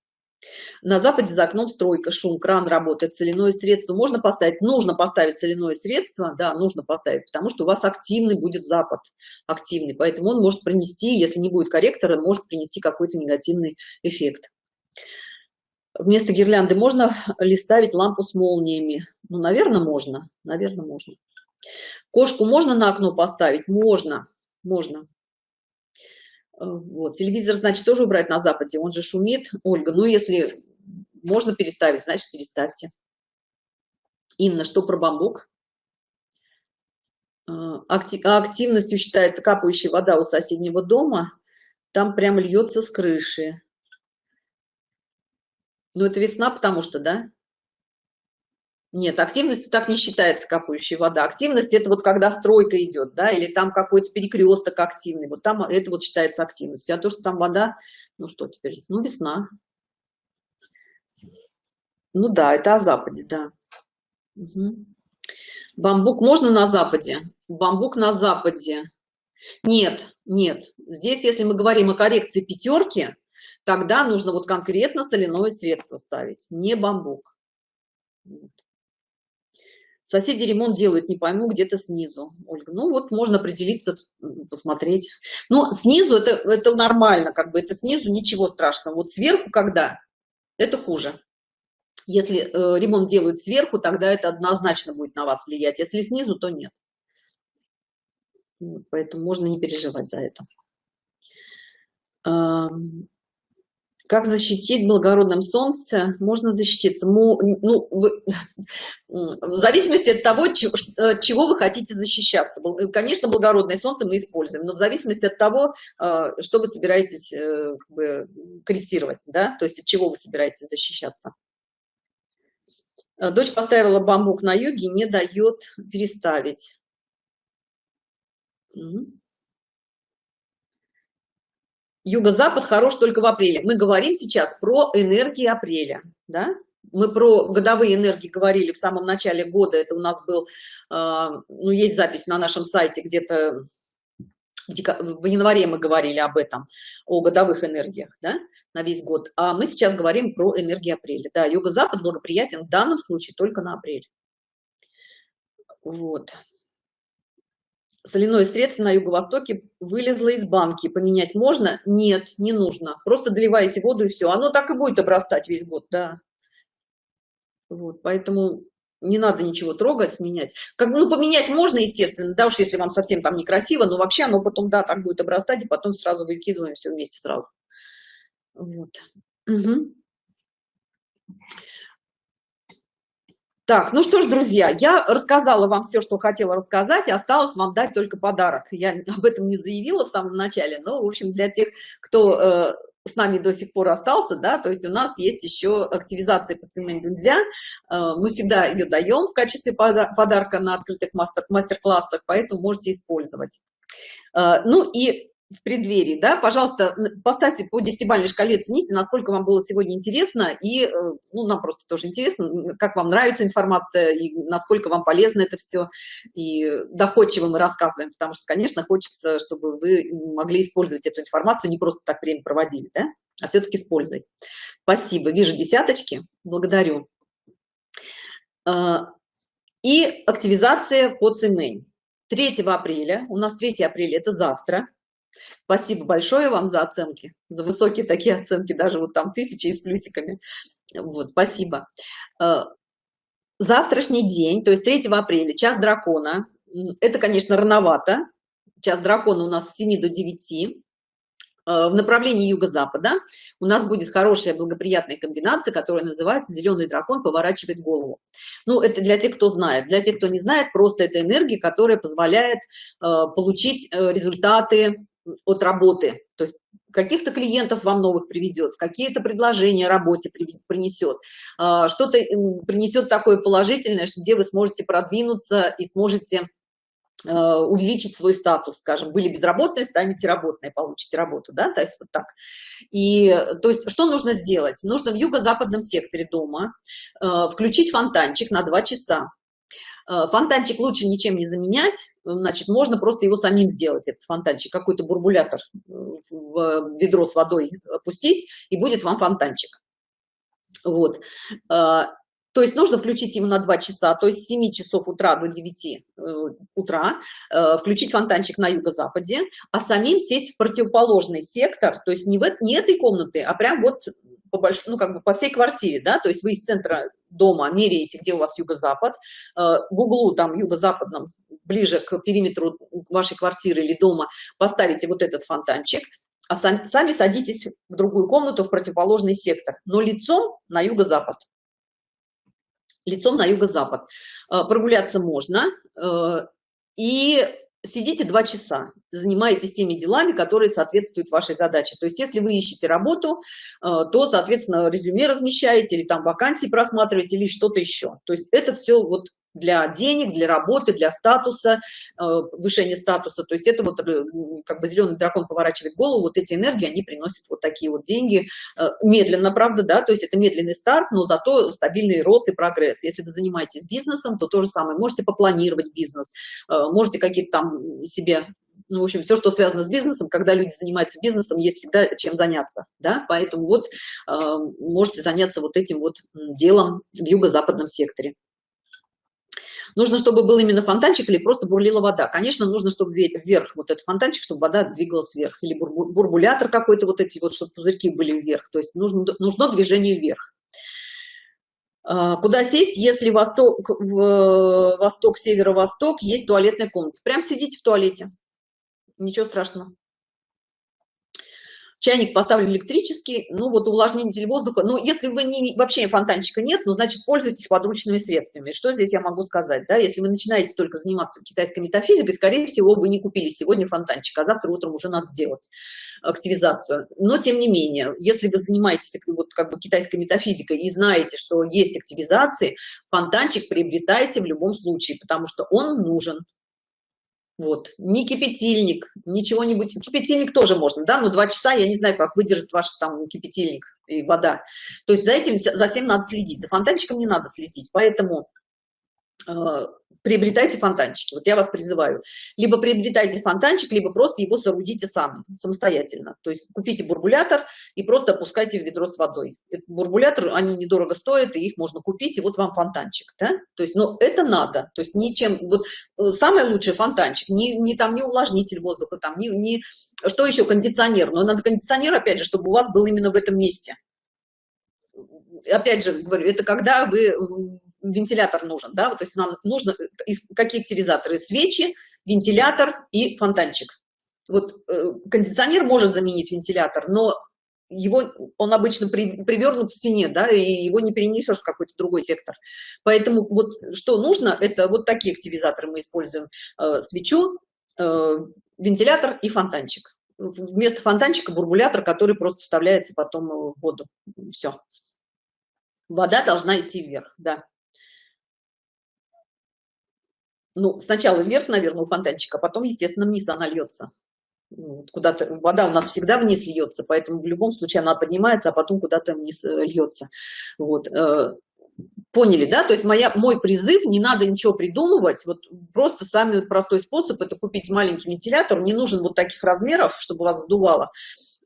На западе за окном стройка, шум, кран работает, соляное средство можно поставить, нужно поставить соляное средство, да, нужно поставить, потому что у вас активный будет запад, активный, поэтому он может принести, если не будет корректора, может принести какой-то негативный эффект. Вместо гирлянды можно ли ставить лампу с молниями? Ну, наверное, можно, наверное, можно. Кошку можно на окно поставить? Можно, можно. Э, вот. Телевизор, значит, тоже убрать на западе, он же шумит. Ольга, ну если можно переставить, значит, переставьте. Инна, что про бамбук? Э, активностью считается капающая вода у соседнего дома. Там прям льется с крыши. Ну, это весна, потому что, да? Нет, активностью так не считается капающая вода. Активность это вот когда стройка идет, да, или там какой-то перекресток активный. Вот там это вот считается активностью. А то, что там вода, ну что теперь? Ну, весна. Ну да, это о Западе, да. Угу. Бамбук можно на Западе? Бамбук на Западе. Нет, нет. Здесь, если мы говорим о коррекции пятерки, тогда нужно вот конкретно соляное средство ставить, не бамбук. Вот. Соседи ремонт делают, не пойму, где-то снизу. Ольга, ну вот можно определиться, посмотреть. Но снизу это, это нормально, как бы это снизу ничего страшного. Вот сверху когда, это хуже. Если э, ремонт делают сверху, тогда это однозначно будет на вас влиять. Если снизу, то нет. Поэтому можно не переживать за это. Как защитить благородным солнце? Можно защититься. Ну, вы, в зависимости от того, чего, э, чего вы хотите защищаться. Конечно, благородное солнце мы используем, но в зависимости от того, э, что вы собираетесь э, как бы, корректировать, да, то есть от чего вы собираетесь защищаться. Дочь поставила бамбук на юге, не дает переставить. Юго-запад хорош только в апреле. Мы говорим сейчас про энергии апреля, да? Мы про годовые энергии говорили в самом начале года. Это у нас был, э, ну, есть запись на нашем сайте где-то в январе мы говорили об этом, о годовых энергиях, да, на весь год. А мы сейчас говорим про энергии апреля. Да, юго-запад благоприятен в данном случае только на апрель. Вот. Соляное средство на юго-востоке вылезло из банки. Поменять можно? Нет не нужно. Просто доливаете воду и все оно так и будет обрастать весь год да. Вот поэтому не надо ничего трогать менять. Как ну поменять можно естественно да уж если вам совсем там некрасиво но вообще оно потом да так будет обрастать и потом сразу выкидываем все вместе сразу. Вот. Угу. Так, ну что ж, друзья, я рассказала вам все, что хотела рассказать, осталось вам дать только подарок. Я об этом не заявила в самом начале, но, в общем, для тех, кто э, с нами до сих пор остался, да, то есть у нас есть еще активизация по цене нельзя. Э, мы всегда ее даем в качестве подарка на открытых мастер-классах, поэтому можете использовать. Э, ну и в преддверии, да, пожалуйста, поставьте по десятибалльной шкале, оцените, насколько вам было сегодня интересно, и, э, ну, нам просто тоже интересно, как вам нравится информация, и насколько вам полезно это все, и доходчиво мы рассказываем, потому что, конечно, хочется, чтобы вы могли использовать эту информацию, не просто так время проводили, да, а все-таки с пользой. Спасибо, вижу десяточки, благодарю. А, и активизация по цемень. 3 апреля, у нас 3 апреля, это завтра, Спасибо большое вам за оценки, за высокие такие оценки, даже вот там тысячи и с плюсиками. Вот, спасибо. Э, завтрашний день, то есть 3 апреля, час дракона. Это, конечно, рановато. Час дракона у нас с 7 до 9 э, в направлении юго-запада у нас будет хорошая благоприятная комбинация, которая называется зеленый дракон поворачивает голову. Ну, это для тех, кто знает. Для тех, кто не знает, просто это энергия, которая позволяет э, получить э, результаты от работы, то есть каких-то клиентов вам новых приведет, какие-то предложения работе принесет, а, что-то принесет такое положительное, где вы сможете продвинуться и сможете а, увеличить свой статус, скажем, были безработные, станете работные, получите работу, да, то есть вот так. И, то есть, что нужно сделать? Нужно в юго-западном секторе дома э, включить фонтанчик на два часа. Э, фонтанчик лучше ничем не заменять, значит, можно просто его самим сделать, этот фонтанчик, какой-то бурбулятор э, в ведро с водой опустить, и будет вам фонтанчик. Вот. Э, то есть нужно включить ему на 2 часа, то есть с 7 часов утра до 9 утра, включить фонтанчик на юго-западе, а самим сесть в противоположный сектор, то есть не, в, не этой комнаты, а прям вот по больш... ну, как бы по всей квартире, да, то есть вы из центра дома меряете, где у вас юго-запад, э, в углу там юго-западном, ближе к периметру вашей квартиры или дома поставите вот этот фонтанчик, а сами, садитесь в другую комнату, в противоположный сектор, но лицом на юго-запад. Лицом на юго-запад. Э, прогуляться можно, э, и сидите два часа, занимаетесь теми делами, которые соответствуют вашей задаче. То есть если вы ищете работу, э, то, соответственно, резюме размещаете или там вакансии просматриваете или что-то еще. То есть это все вот для денег, для работы, для статуса, э, повышения статуса. То есть это вот э, как бы зеленый дракон поворачивает голову, вот эти энергии, они приносят вот такие вот деньги. Э, медленно, правда, да, то есть это медленный старт, но зато стабильный рост и прогресс. Если вы занимаетесь бизнесом, то то же самое. Можете попланировать бизнес, можете какие-то там себе ну, в общем, все, что связано с бизнесом, когда люди занимаются бизнесом, есть всегда чем заняться, да, поэтому вот э, можете заняться вот этим вот делом в юго-западном секторе. Нужно, чтобы был именно фонтанчик или просто бурлила вода. Конечно, нужно, чтобы вверх вот этот фонтанчик, чтобы вода двигалась вверх. Или бурбулятор какой-то, вот эти вот, чтобы пузырьки были вверх. То есть нужно, нужно движение вверх. А, куда сесть, если восток, восток, северо-восток, есть туалетная комната? Прям сидите в туалете. Ничего страшного чайник поставлен электрический, ну вот увлажнитель воздуха. Ну, если вы не, вообще фонтанчика нет, ну, значит, пользуйтесь подручными средствами. Что здесь я могу сказать, да? Если вы начинаете только заниматься китайской метафизикой, скорее всего, вы не купили сегодня фонтанчик, а завтра утром уже надо делать активизацию. Но, тем не менее, если вы занимаетесь вот как бы китайской метафизикой и знаете, что есть активизации, фонтанчик приобретайте в любом случае, потому что он нужен вот. Не кипятильник ничего-нибудь кипятильник тоже можно да но два часа я не знаю как выдержит ваш там кипятильник и вода. То есть за этим за всем надо следить за фонтанчиком не надо следить. Поэтому приобретайте фонтанчики. Вот я вас призываю. Либо приобретайте фонтанчик, либо просто его соорудите сам, самостоятельно. То есть купите бурбулятор и просто опускайте в ведро с водой. Этот бурбулятор, они недорого стоят, и их можно купить, и вот вам фонтанчик. Да? То есть, но это надо. То есть ничем... Вот э, самое лучшее фонтанчик. Не, не там не увлажнитель воздуха, там не, не... Что еще? Кондиционер. Но надо кондиционер, опять же, чтобы у вас был именно в этом месте опять же говорю, это когда вы вентилятор нужен, да, то есть нам нужно какие активизаторы? Свечи, вентилятор и фонтанчик. Вот э, кондиционер может заменить вентилятор, но его он обычно при, привернут к стене, да, и его не перенесешь в какой-то другой сектор. Поэтому вот что нужно, это вот такие активизаторы мы используем: э, свечу, э, вентилятор и фонтанчик. Вместо фонтанчика бурбулятор, который просто вставляется потом в воду. Все. Вода должна идти вверх, да ну, сначала вверх, наверное, у фонтанчика, а потом, естественно, вниз она льется. Куда-то вода у нас всегда вниз льется, поэтому в любом случае она поднимается, а потом куда-то вниз э, льется. Вот. Э, поняли, да? То есть моя, мой призыв, не надо ничего придумывать, вот просто самый простой способ – это купить маленький вентилятор, не нужен вот таких размеров, чтобы вас сдувало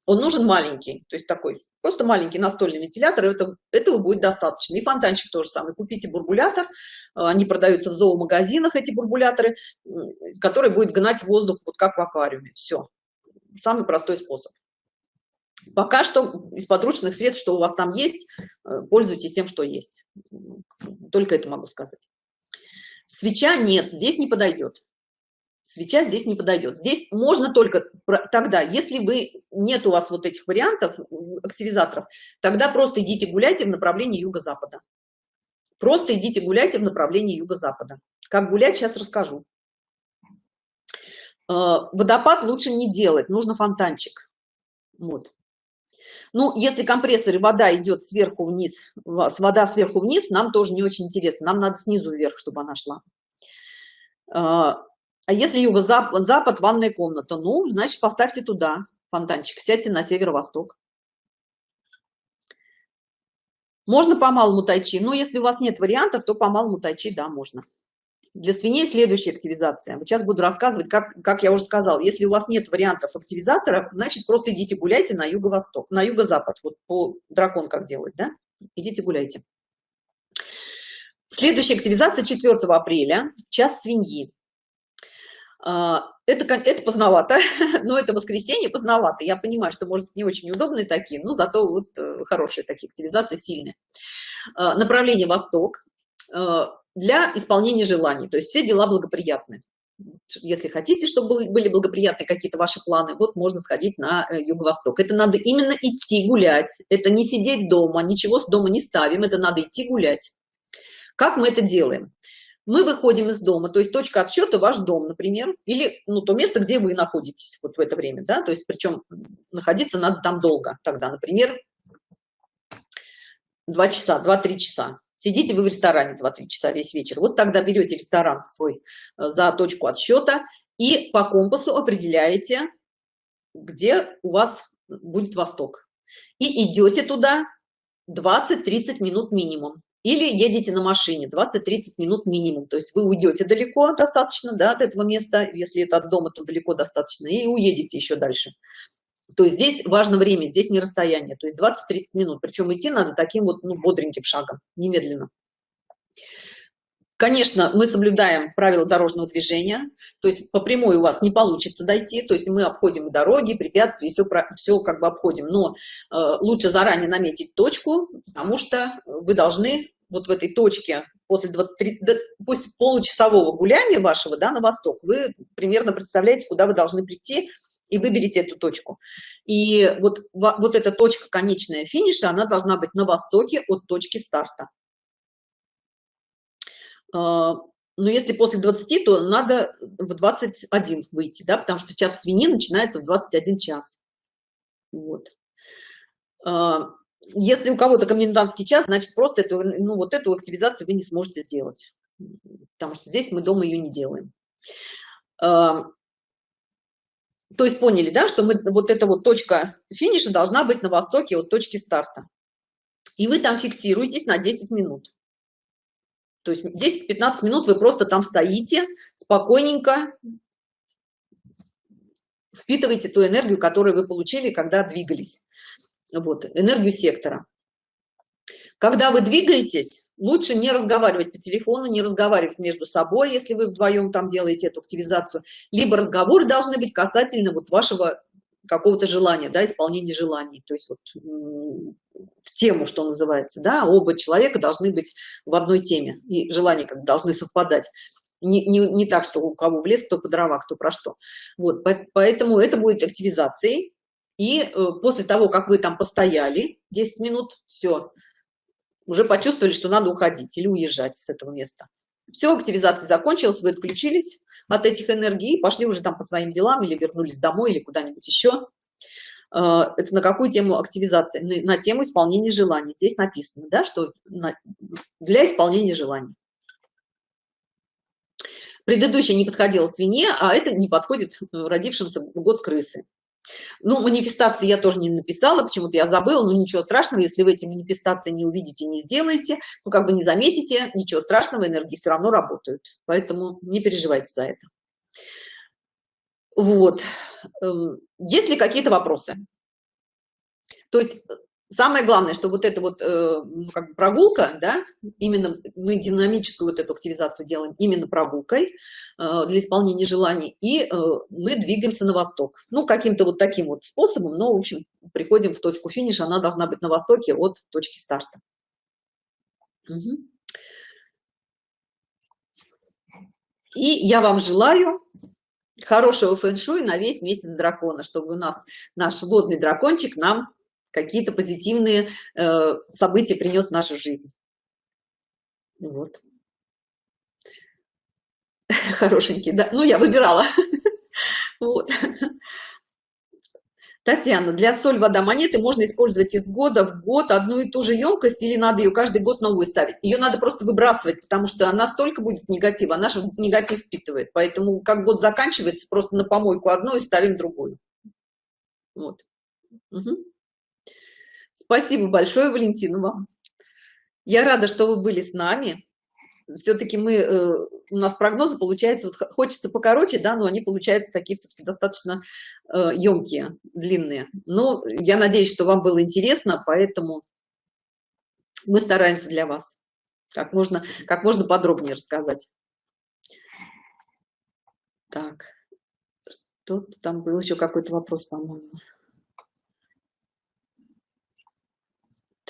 он нужен маленький, то есть такой, просто маленький настольный вентилятор, это, этого будет достаточно. И фонтанчик тоже самый. Купите бурбулятор, а, они продаются в зоомагазинах, эти бурбуляторы, которые будет гнать воздух, вот как в аквариуме. Все. Самый простой способ. Пока что из подручных средств, что у вас там есть, э, пользуйтесь тем, что есть. Только это могу сказать. Свеча нет, здесь не подойдет свеча здесь не подойдет. Здесь можно только тогда, если вы нет у вас вот этих вариантов активизаторов, тогда просто идите гуляйте в направлении юго-запада. Просто идите гуляйте в направлении юго-запада. Как гулять, сейчас расскажу. А, водопад лучше не делать, нужно фонтанчик. Вот. Ну, если компрессор вода идет сверху вниз, вода сверху вниз, нам тоже не очень интересно. Нам надо снизу вверх, чтобы она шла. А, если юго-запад, запад, ванная комната, ну, значит, поставьте туда фонтанчик, сядьте на северо-восток. Можно по малому тайчи, но если у вас нет вариантов, то по малому тайчи, да, можно. Для свиней следующая активизация. Сейчас буду рассказывать, как, как я уже сказал, если у вас нет вариантов активизатора, значит, просто идите гуляйте на юго-восток, на юго-запад, вот по дракон как делать, да? Идите гуляйте. Следующая активизация 4 апреля, час свиньи. А, это, это поздновато, но это воскресенье поздновато. Я понимаю, что, может, не очень удобные такие, но зато вот э, хорошие такие активизации, сильные. А, направление Восток а, для исполнения желаний, то есть все дела благоприятны. Если хотите, чтобы были благоприятны какие-то ваши планы, вот можно сходить на э, юго-восток. Это надо именно идти гулять, это не сидеть дома, ничего с дома не ставим, это надо идти гулять. Как мы это делаем? Мы выходим из дома, то есть точка отсчета ваш дом, например, или ну, то место, где вы находитесь вот в это время, да, то есть причем находиться надо там долго тогда, например, 2 часа, 2-3 часа. Сидите вы в ресторане 2-3 часа весь вечер. Вот тогда берете ресторан свой э, за точку отсчета и по компасу определяете, где у вас будет восток. И идете туда 20-30 минут минимум или едете на машине 20-30 минут минимум. То есть вы уйдете далеко достаточно да, от этого места если это от дома то далеко достаточно и уедете еще дальше. То есть здесь важно время здесь не расстояние. То есть 20-30 минут. Причем идти надо таким вот ну, бодреньким шагом немедленно. Конечно мы соблюдаем правила дорожного движения. То есть по прямой у вас не получится дойти. То есть мы обходим дороги препятствия все все как бы обходим. Но э, лучше заранее наметить точку потому что вы должны вот в этой точке после 20, после получасового гуляния вашего да, на восток, вы примерно представляете, куда вы должны прийти, и выберите эту точку. И вот, вот эта точка конечная финиша, она должна быть на востоке от точки старта. А, но если после 20, то надо в 21 выйти, да, потому что час свиньи начинается в 21 час. Вот. Если у кого-то комендантский час, значит, просто эту, ну, вот эту активизацию вы не сможете сделать, потому что здесь мы дома ее не делаем. А, то есть поняли, да, что мы, вот эта вот точка финиша должна быть на востоке от точки старта. И вы там фиксируетесь на 10 минут. то есть 10-15 минут вы просто там стоите спокойненько впитываете ту энергию которую вы получили когда двигались вот энергию сектора. Когда вы двигаетесь лучше не разговаривать по телефону не разговаривать между собой если вы вдвоем там делаете эту активизацию. Либо разговоры должны быть касательно вот вашего какого-то желания да исполнения желаний. То есть вот в тему что называется да оба человека должны быть в одной теме и желания как должны совпадать. Не, не, не так что у кого в лес кто по дрова кто про что. Вот поэтому это будет активизацией и э, после того как вы там постояли 10 минут все уже почувствовали что надо уходить или уезжать с этого места. Все активизация закончилась вы отключились от этих энергий пошли уже там по своим делам или вернулись домой или куда-нибудь еще э, это на какую тему активизации на тему исполнения желаний. Здесь написано да что для исполнения желаний. Предыдущая не подходила свинье а это не подходит э, родившимся год крысы ну манифестации я тоже не написала почему-то я забыла но ничего страшного если вы эти манифестации не увидите не сделаете ну как бы не заметите ничего страшного энергии все равно работают. Поэтому не переживайте за это. Вот. Эм, есть ли какие-то вопросы? То есть самое главное что вот это вот э, ну, как прогулка да именно мы динамическую вот эту активизацию делаем именно прогулкой э, для исполнения желаний и э, мы двигаемся на восток ну каким-то вот таким вот способом но в общем приходим в точку финиша она должна быть на востоке от точки старта угу. и я вам желаю хорошего фэн-шуй на весь месяц дракона чтобы у нас наш водный дракончик нам какие-то позитивные э, события принес в нашу жизнь вот хорошенький да ну я выбирала вот Татьяна, для соль вода монеты можно использовать из года в год одну и ту же емкость или надо ее каждый год новую ставить? Ее надо просто выбрасывать, потому что она столько будет негатива, она же негатив впитывает. Поэтому как год заканчивается, просто на помойку одну и ставим другую. Вот. Угу. Спасибо большое, Валентина, вам. Я рада, что вы были с нами. Все-таки мы, э, у нас прогнозы получаются, вот хочется покороче, да, но они получаются такие все-таки достаточно э, емкие, длинные. Но я надеюсь, что вам было интересно, поэтому мы стараемся для вас как можно, как можно подробнее рассказать. Так, что там был еще какой-то вопрос, по-моему.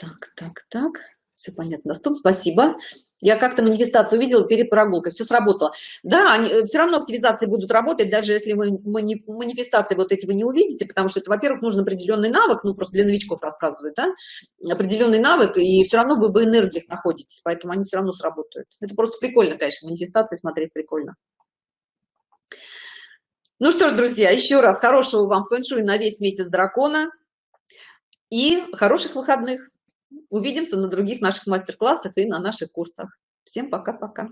Так, так, так. Все понятно, Доступ, спасибо. Я как-то манифестацию увидела перед прогулкой, все сработало. Да, они, э, все равно активизации будут работать, даже если вы мани, манифестации вот эти вы не увидите, потому что это, во-первых, нужен определенный навык, ну, просто для новичков рассказывают, да, определенный навык, и все равно вы в энергиях находитесь, поэтому они все равно сработают. Это просто прикольно, конечно, манифестации смотреть прикольно. Ну что ж, друзья, еще раз хорошего вам фэншуй на весь месяц дракона и хороших выходных увидимся на других наших мастер-классах и на наших курсах. Всем пока-пока